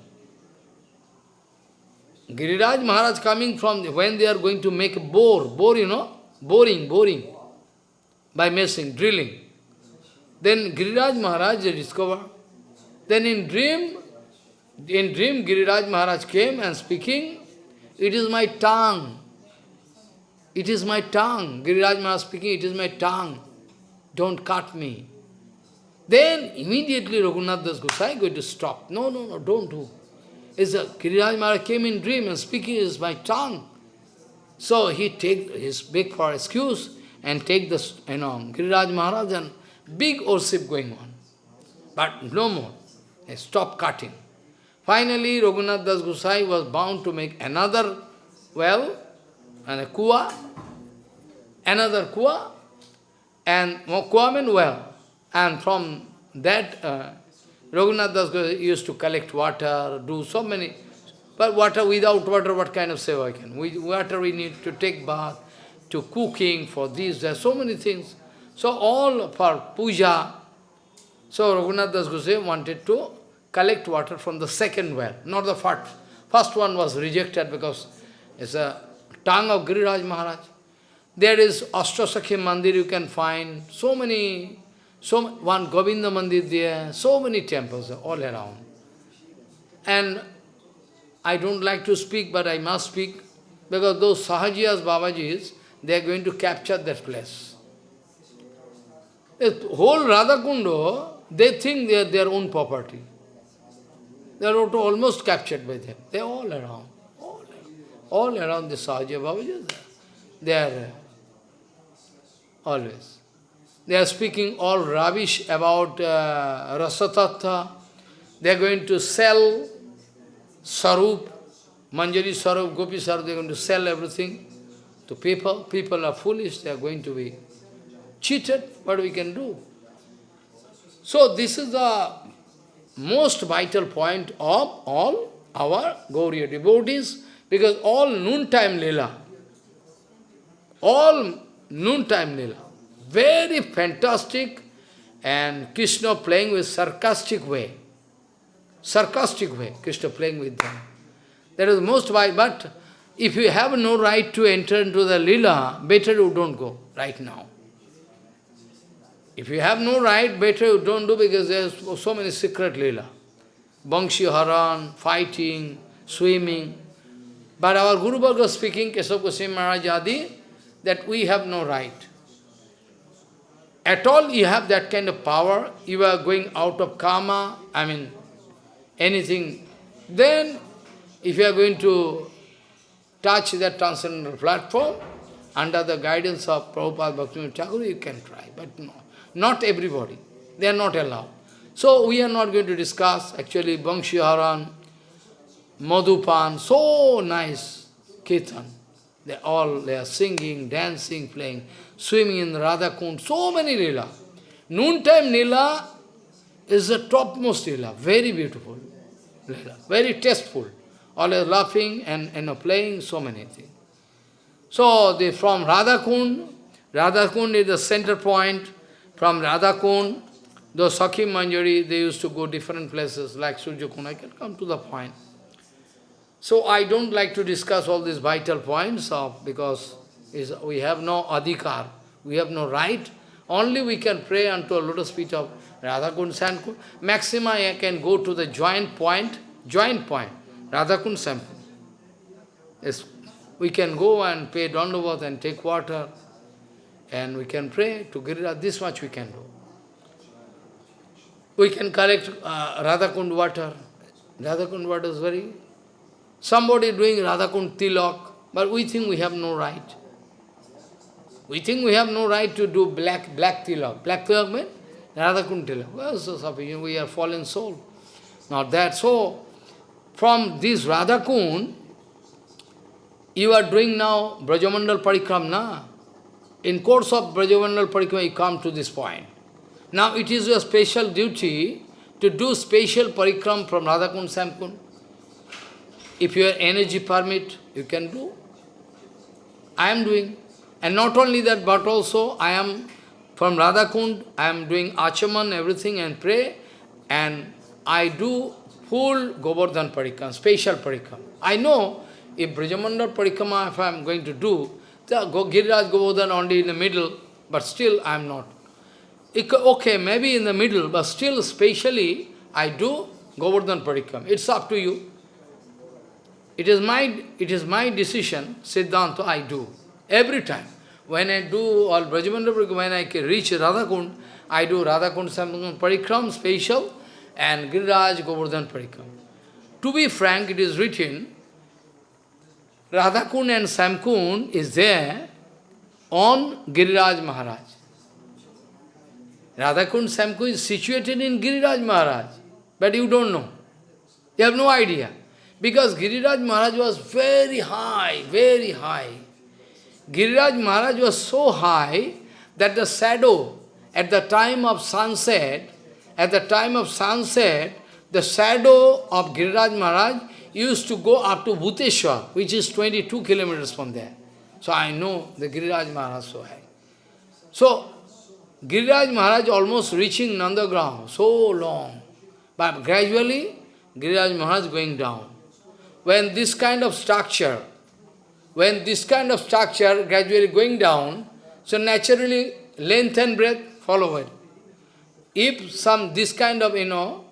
S1: Giriraj Maharaj coming from, when they are going to make a bore, bore, you know, boring, boring, by messing, drilling. Then Giriraj Maharaj, they discover. Then in dream, in dream, Giriraj Maharaj came and speaking, it is my tongue. It is my tongue. Giriraj Maharaj speaking, it is my tongue. Don't cut me. Then immediately Raghunath Das Gosai going to stop. No, no, no, don't do. It's a, Giriraj Maharaj came in dream and speaking is my tongue. So he take his big for excuse and take the, you know, Giriraj Maharaj and big worship going on. But no more. Stop cutting. Finally, Raghunath Das Gosai was bound to make another well, and a kua, another kua, and more kua means well. And from that, uh, Raghunath Das used to collect water, do so many, but water, without water, what kind of seva can? With water we need to take bath, to cooking, for this, there are so many things. So all for puja. So Raghunath Das Gosai wanted to collect water from the second well, not the first. First one was rejected because it's a tongue of Giriraj Maharaj. There is Ashtasakhi Mandir you can find, so many, so one Govinda Mandir there, so many temples all around. And I don't like to speak, but I must speak, because those Sahajiyas, Babajis, they are going to capture that place. The whole Radhakundo, they think they are their own property. They are almost captured by them. They are all around. All around, all around the Sahaja Babaji. They are always. They are speaking all rubbish about uh, Rasatattva. They are going to sell Sarup, Manjari Sarup, Gopi Sarup, they are going to sell everything to people. People are foolish, they are going to be cheated. What we can do? So this is the most vital point of all our Gauriya devotees, because all noontime lila, all noontime lila, very fantastic, and Krishna playing with sarcastic way, sarcastic way, Krishna playing with them. That is most wise, but if you have no right to enter into the lila, better you don't go right now. If you have no right, better you don't do because there's so many secret lila. Bangshi Haran, fighting, swimming. But our Guru Bhargava speaking, Keshav Goswami Maharaj Adi, that we have no right. At all you have that kind of power, you are going out of karma, I mean, anything. Then, if you are going to touch that transcendental platform, under the guidance of Prabhupada Bhaktivinoda Thakur, you can try, but no. Not everybody. They are not allowed. So we are not going to discuss actually Bangshiharan, Madhupan, so nice kirtan. They all they are singing, dancing, playing, swimming in Radha Kund, so many lila. Noontime lila is the topmost lila, very beautiful lila, very tasteful. Always laughing and know, playing so many things. So they from Radha Kund, Radha Kund is the center point. From Radha Kund, the Sakhi Manjari, they used to go different places like Surya Kund. I can come to the point. So I don't like to discuss all these vital points of because is we have no adhikar, we have no right. Only we can pray unto a lotus feet of Radhakund Sankund. Maxima I can go to the joint point, joint point, Radhakund Sankund. Yes, we can go and pay Dandavat and take water and we can pray to Giriraj, this much we can do. We can collect uh, Radhakund water. Radhakund water is very Somebody doing Radhakund Tilak, but we think we have no right. We think we have no right to do black black Tilak. Black Tilak means Radhakund Tilak. Well, so sufficient, we are fallen soul. Not that. So, from this Radhakund, you are doing now Brajamandal Parikram, na? In course of Brajamandal Parikram, you come to this point. Now it is your special duty to do special parikram from Radhakund Samkund. If your energy permit, you can do. I am doing. And not only that, but also I am from Radhakund, I am doing achaman, everything and pray. And I do full Govardhan Parikram, special Parikram. I know if Brajamandal Parikrama, if I am going to do, the Giriraj Govardhan only in the middle, but still I am not. Okay, maybe in the middle, but still specially I do Govardhan Parikram. It's up to you. It is my, it is my decision, Siddhanta I do. Every time. When I do all Brajamandal when I reach Radhakund, I do Radhakund Samkund Parikram special and Giriraj Govardhan Parikram. To be frank, it is written, Radhakund and Samkund is there on Giriraj Maharaj. Radhakund Samkund is situated in Giriraj Maharaj, but you don't know. You have no idea. Because Giriraj Maharaj was very high, very high. Giriraj Maharaj was so high that the shadow at the time of sunset, at the time of sunset, the shadow of Giriraj Maharaj used to go up to Bhuteshwar, which is 22 kilometers from there. So I know the Giriraj Maharaj so high. So, Giriraj Maharaj almost reaching Nandagram, so long. But gradually, Giriraj Maharaj going down when this kind of structure, when this kind of structure gradually going down, so naturally length and breadth follow it. If some, this kind of, you know,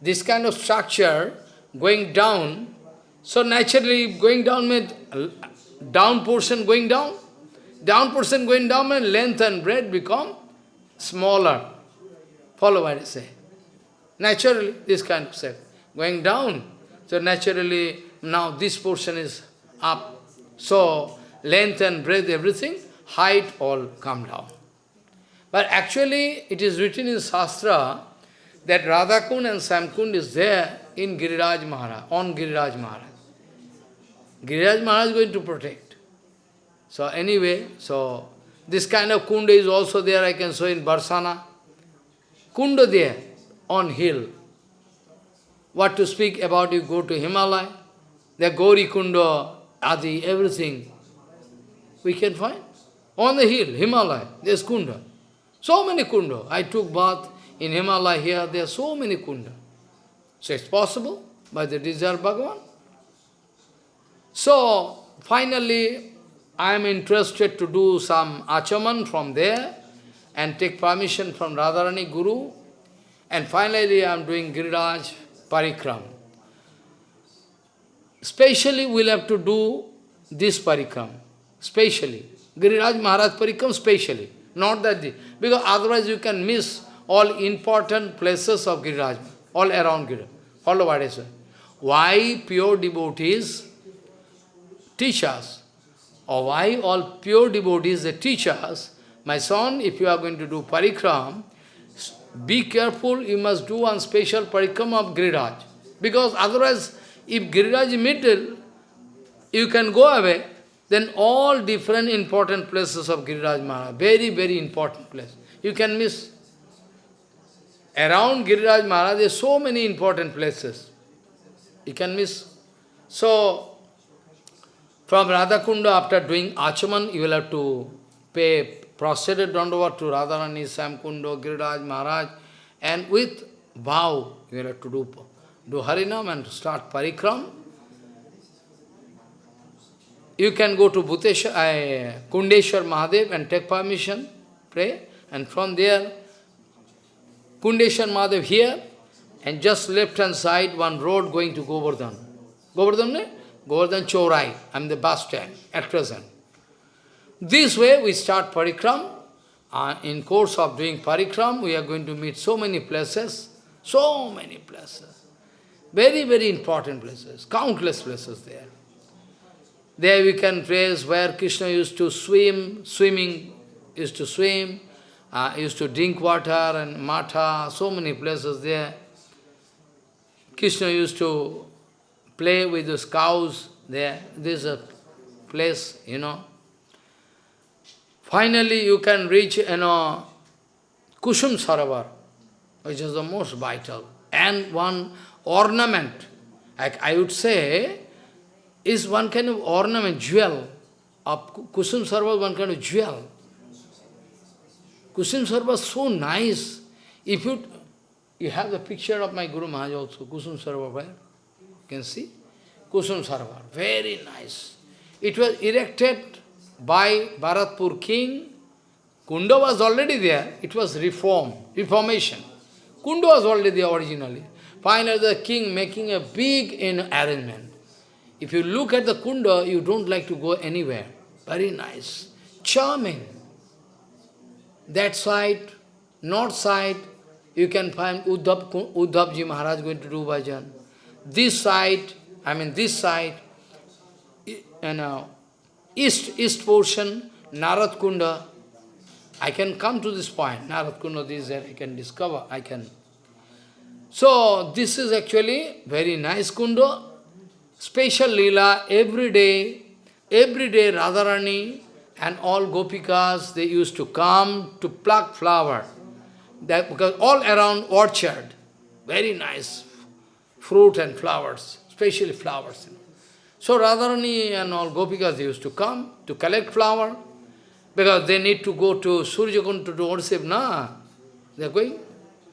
S1: this kind of structure going down, so naturally going down means down portion going down, down portion going down and length and breadth become smaller. Follow what I say. Naturally, this kind of shape. Going down, so naturally, now this portion is up. So, length and breadth, everything, height all come down. But actually, it is written in Shastra that Radhakund and Samkund is there in Giriraj Maharaj, on Giriraj Maharaj. Giriraj Maharaj is going to protect. So anyway, so this kind of kunda is also there, I can show in Barsana. Kunda there, on hill. What to speak about, you go to Himalaya, the Gauri Kunda, Adi, everything we can find. On the hill, Himalaya, there's Kunda. So many Kunda. I took bath in Himalaya here, there are so many Kunda. So it's possible by the desire Bhagavan. So, finally, I am interested to do some achaman from there and take permission from Radharani Guru. And finally, I am doing Giriraj parikram. Specially, we'll have to do this parikram. Specially. Giriraj Maharaj parikram specially. Not that this. Because otherwise you can miss all important places of Giriraj, all around Giriraj. Follow what I say. Why pure devotees teach us, or why all pure devotees they teach us my son, if you are going to do parikram, be careful, you must do one special parikram of Giriraj. Because otherwise, if Giriraj is middle, you can go away, then all different important places of Giriraj Maharaj, very, very important place, you can miss. Around Giriraj Maharaj, there are so many important places. You can miss. So, from Radhakunda, after doing Achaman, you will have to pay prostrated dandavat to Radharani, Samkundo, Giriraj Maharaj, and with vow, you have to do, do Harinam and start Parikram. You can go to Bhuteshwar, uh, Kundeshwar Mahadev and take permission, pray, and from there, Kundeshwar Mahadev here, and just left hand side, one road going to Govardhan. Govardhan, ne? Govardhan Chaurai, I am the bus stand at present. This way we start parikram. Uh, in course of doing parikram, we are going to meet so many places, so many places. Very, very important places, countless places there. There we can trace where Krishna used to swim, swimming, used to swim, uh, used to drink water and matha, so many places there. Krishna used to play with those cows there. This is a place, you know. Finally, you can reach, you know, Kusum Sarovar, which is the most vital. And one ornament, like I would say, is one kind of ornament, jewel. Of Kusum Sarovar, one kind of jewel. Kusum Sarovar so nice. If you, you have the picture of my Guru Maharaj also, Kusum Sarovar, where? You can see? Kusum Sarovar, very nice. It was erected by Bharatpur king. Kunda was already there. It was reform, reformation. Kunda was already there originally. Finally, the king making a big in arrangement. If you look at the Kunda, you don't like to go anywhere. Very nice, charming. That side, north side, you can find Uddhav, Uddhavji Maharaj going to do bhajan. This side, I mean this side, you know, east, east portion, Narad Kunda. I can come to this point, Narad Kunda, this that I can discover, I can. So, this is actually very nice Kunda, special lila, every day, every day Radharani and all gopikas, they used to come to pluck flower. That, because all around orchard, very nice fruit and flowers, especially flowers. So Radharani and all Gopikas used to come to collect flower, because they need to go to Surjakund to do worship, na? They are going.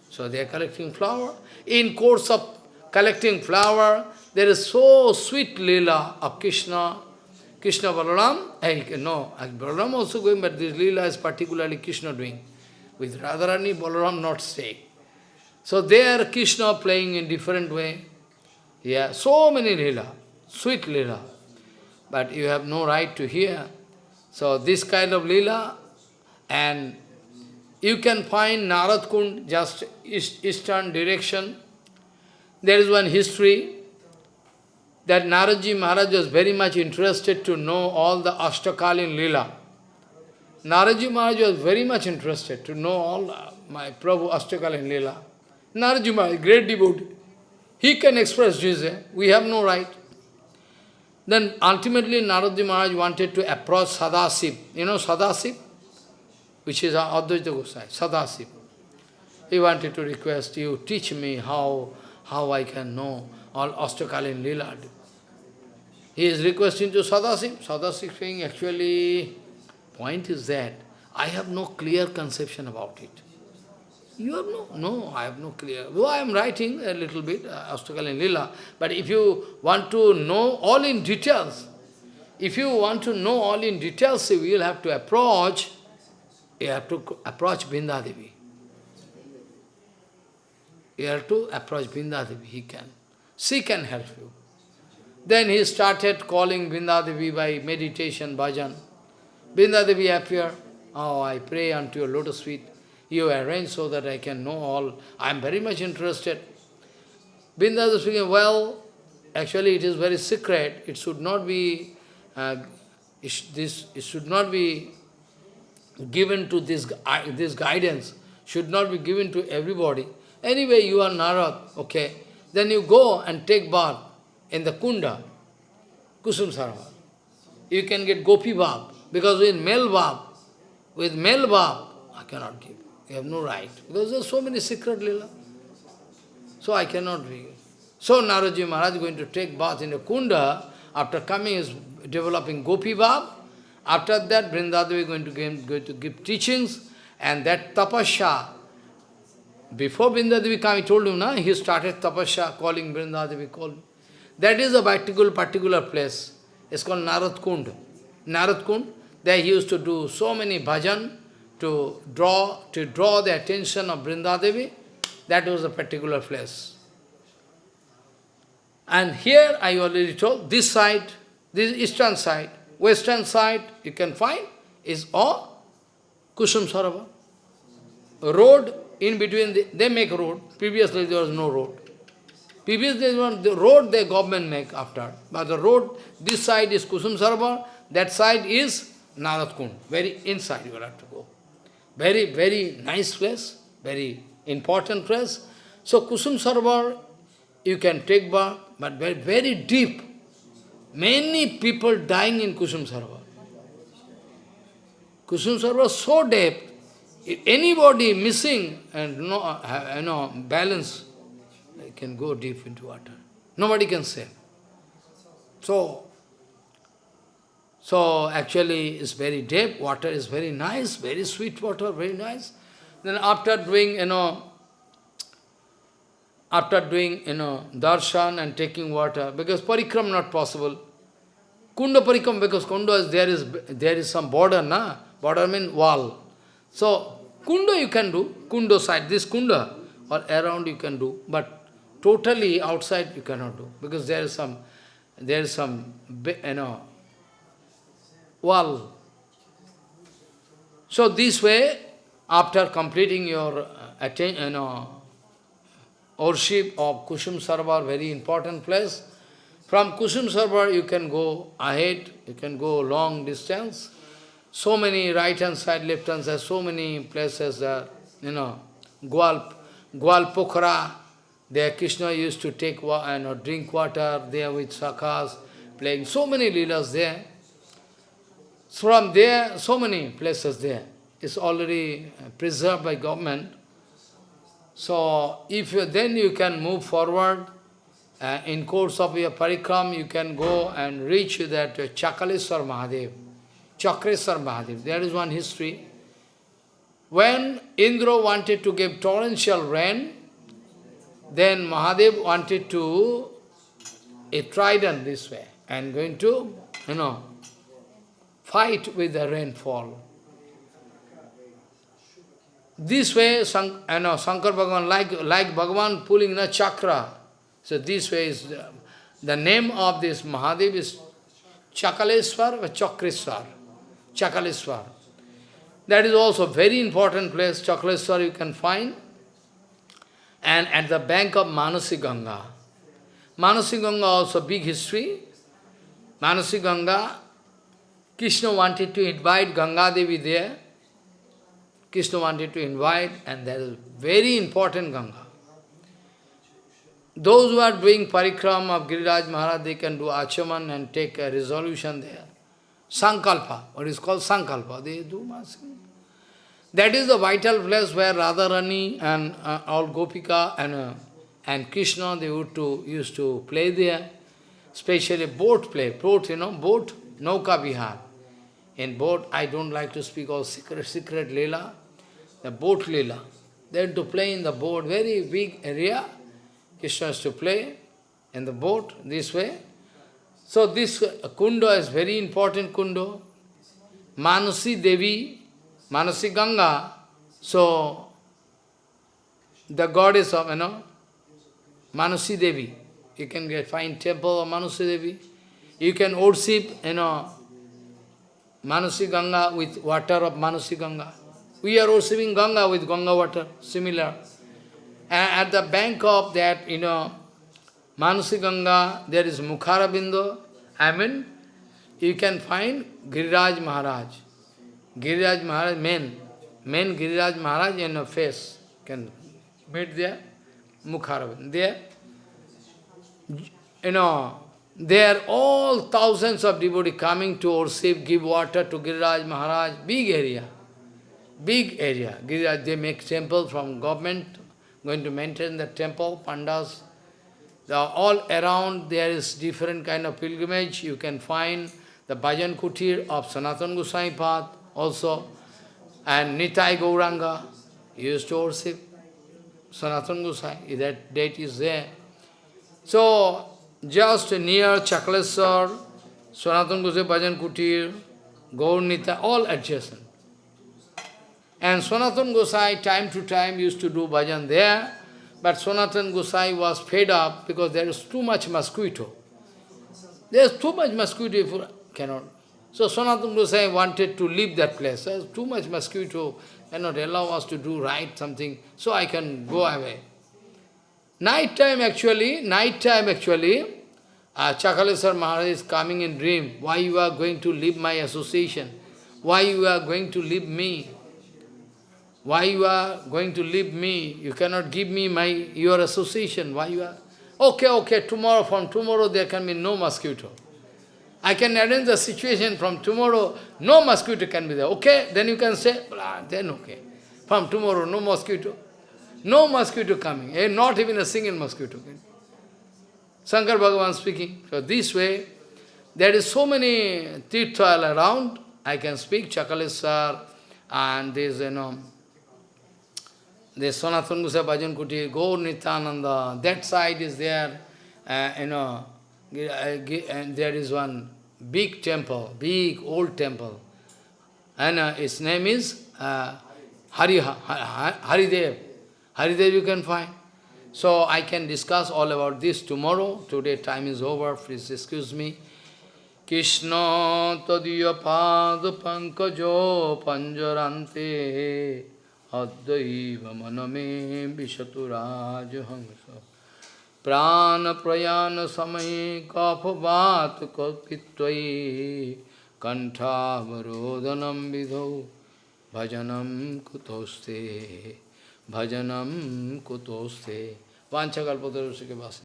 S1: So they are collecting flower. In course of collecting flower, there is so sweet lila of Krishna, Krishna Balaram. No, Balaram also going, but this lila is particularly Krishna doing. With Radharani, Balaram not staying. So there Krishna playing in different way. Yeah, so many lila sweet lila. But you have no right to hear. So this kind of lila, and you can find Narad Kund, just east, eastern direction. There is one history that Naradji Maharaj was very much interested to know all the Ashtakalin lila. Naradji Maharaj was very much interested to know all my Prabhu Ashtakalin lila. Naradji Maharaj, great devotee. He can express this. We have no right. Then ultimately Naradji Maharaj wanted to approach Sadasiv. You know Sadasiv? Which is Advaita Gosai, Sadasiv. He wanted to request you, teach me how, how I can know all Ashtakalin Lila. He is requesting to Sadasiv. Sadasiv saying, actually, point is that I have no clear conception about it. You have no, no, I have no clear. Though I am writing a little bit, uh, Ashtakal Lila, but if you want to know all in details, if you want to know all in details, you will have to approach, you have to approach Bindadevi. You have to approach Bindadevi, he can. She can help you. Then he started calling Bindadevi by meditation, bhajan. Bindadevi appeared. Oh, I pray unto your lotus feet you arrange so that I can know all. I am very much interested. Bindas is speaking, well, actually it is very secret. It should not be, uh, it, this, it should not be given to this, this guidance, should not be given to everybody. Anyway, you are Narad, okay. Then you go and take bath in the kunda, Kusum Sarovar. You can get gopi bhav, because with male bhav, with male bhav, I cannot give. You have no right. Because there are so many secret lila. So I cannot be. So Naraji Maharaj is going to take bath in a kunda, after coming is developing gopi bhav. After that, Vrindadevi is going to give, going to give teachings, and that tapasya, before Vrindadevi came, he told him, na, he started tapasya, calling Vrindadevi, called. That is a particular, particular place. It's called Narad Kund. Narad Kund, there he used to do so many bhajan to draw, to draw the attention of Vrindadevi. That was a particular place. And here I already told, this side, this eastern side, western side, you can find, is all Kusum Sarovar. Road in between, the, they make road. Previously there was no road. Previously the road the government make after. But the road, this side is Kusum Sarovar, that side is Narad Kund. Very inside you have to go. Very, very nice place, very important place. So Kusum Sarovar, you can take bath, but very, very deep. Many people dying in Kusum Sarovar. Kusum Sarovar so deep, if anybody missing and no, uh, you know, balance, can go deep into water. Nobody can save. So, so actually it's very deep, water is very nice, very sweet water, very nice. Then after doing, you know, after doing, you know, darshan and taking water, because parikram not possible. Kunda parikram, because kunda is, there is, there is some border, na? Border means wall. So, kunda you can do, kunda side, this kunda, or around you can do, but totally outside you cannot do, because there is some, there is some, you know, wall. So this way, after completing your, uh, you know, worship of Kusum Sarovar, very important place. From Kusum Sarovar you can go ahead, you can go long distance. So many right hand side, left hand side, so many places there, you know, Gwal, Pokhara, there Krishna used to take know, drink water there with sakhas, playing so many leelas there. From there, so many places there. It's already preserved by government. So, if you, then you can move forward. Uh, in course of your parikram, you can go and reach that uh, Chakaleswar Mahadev. Chakreswar Mahadev. There is one history. When Indra wanted to give torrential rain, then Mahadev wanted to a trident this way and going to, you know, fight with the rainfall. This way, Sank, you know, Shankar Bhagavan, like, like Bhagavan pulling the chakra. So this way is, the, the name of this Mahadev is Chakaleswar or Chakreswar. Chakaleswar. That is also very important place, Chakaleswar you can find. And at the bank of Manasi Ganga. Manasi Ganga also big history. Manasi Ganga, Krishna wanted to invite Ganga Devi there. Krishna wanted to invite, and that is very important Ganga. Those who are doing parikram of Giriraj Maharaj, they can do achaman and take a resolution there. Sankalpa, what is called Sankalpa, they do masking. That is the vital place where Radharani and uh, all Gopika and, uh, and Krishna, they used to, used to play there. Especially boat play, boat, you know, boat, Nauka Vihar. In boat, I don't like to speak all secret, secret Leela the boat. They had to play in the boat, very big area. Krishna has to play in the boat this way. So this uh, kunda is very important kunda. Manasi Devi, Manasi Ganga. So the goddess of, you know, Manasi Devi. You can get fine temple of Manasi Devi. You can worship, you know, Manasi Ganga with water of Manasi Ganga. We are receiving Ganga with Ganga water, similar. And at the bank of that, you know, Manasi Ganga, there is Mukharabindo. I mean, you can find Giriraj Maharaj. Giriraj Maharaj, men, men Giriraj Maharaj in a face can meet there, Mukharabindo. There, you know, there are all thousands of devotees coming to worship, give water to Giriraj Maharaj, big area, big area. Giriraj, they make temple from government, going to maintain the temple, pandas. The, all around there is different kind of pilgrimage. You can find the Bhajan Kutir of Sanatan Goswami Path also, and Nitai Gauranga used to worship Sanatan Goswami, that date is there. So, just near Chakleswar, Sanatan Goswami Bhajan Kutir, Gaur Nita, all adjacent. And Sanatan Gosai time to time used to do bhajan there, but Sanatan Gosai was fed up because there is too much mosquito. There is too much mosquito, for, cannot. So Sanatan Gosai wanted to leave that place. There's too much mosquito, cannot allow us to do right something, so I can go away. Night time actually, night time actually, uh, Chakaleswar Maharaj is coming in dream. Why you are going to leave my association? Why you are going to leave me? Why you are going to leave me? You cannot give me my your association. Why you are? Okay, okay, tomorrow, from tomorrow there can be no mosquito. I can arrange the situation from tomorrow, no mosquito can be there. Okay, then you can say, blah, then okay. From tomorrow, no mosquito. No mosquito coming, eh, not even a single mosquito. Shankar Bhagavan speaking. So this way, there is so many tirthal around. I can speak Chakaleswar and this, you know, the Sanatana Gosai Bhajan Kuti, Gaur Nityananda, that side is there, uh, you know, and there is one big temple, big old temple, and uh, its name is uh, Hari, Haridev. Haridev you can find. So I can discuss all about this tomorrow. Today time is over, please excuse me. Krishna tadiya pad pankajo panjarante Adaiva maname vishaturaj hamsa Prana prayana samaye kaphavat kalpitvai Kantavarodhanam vidho bhajanam kutoste bhajanam kutoste Vanchakalpatarusike vasi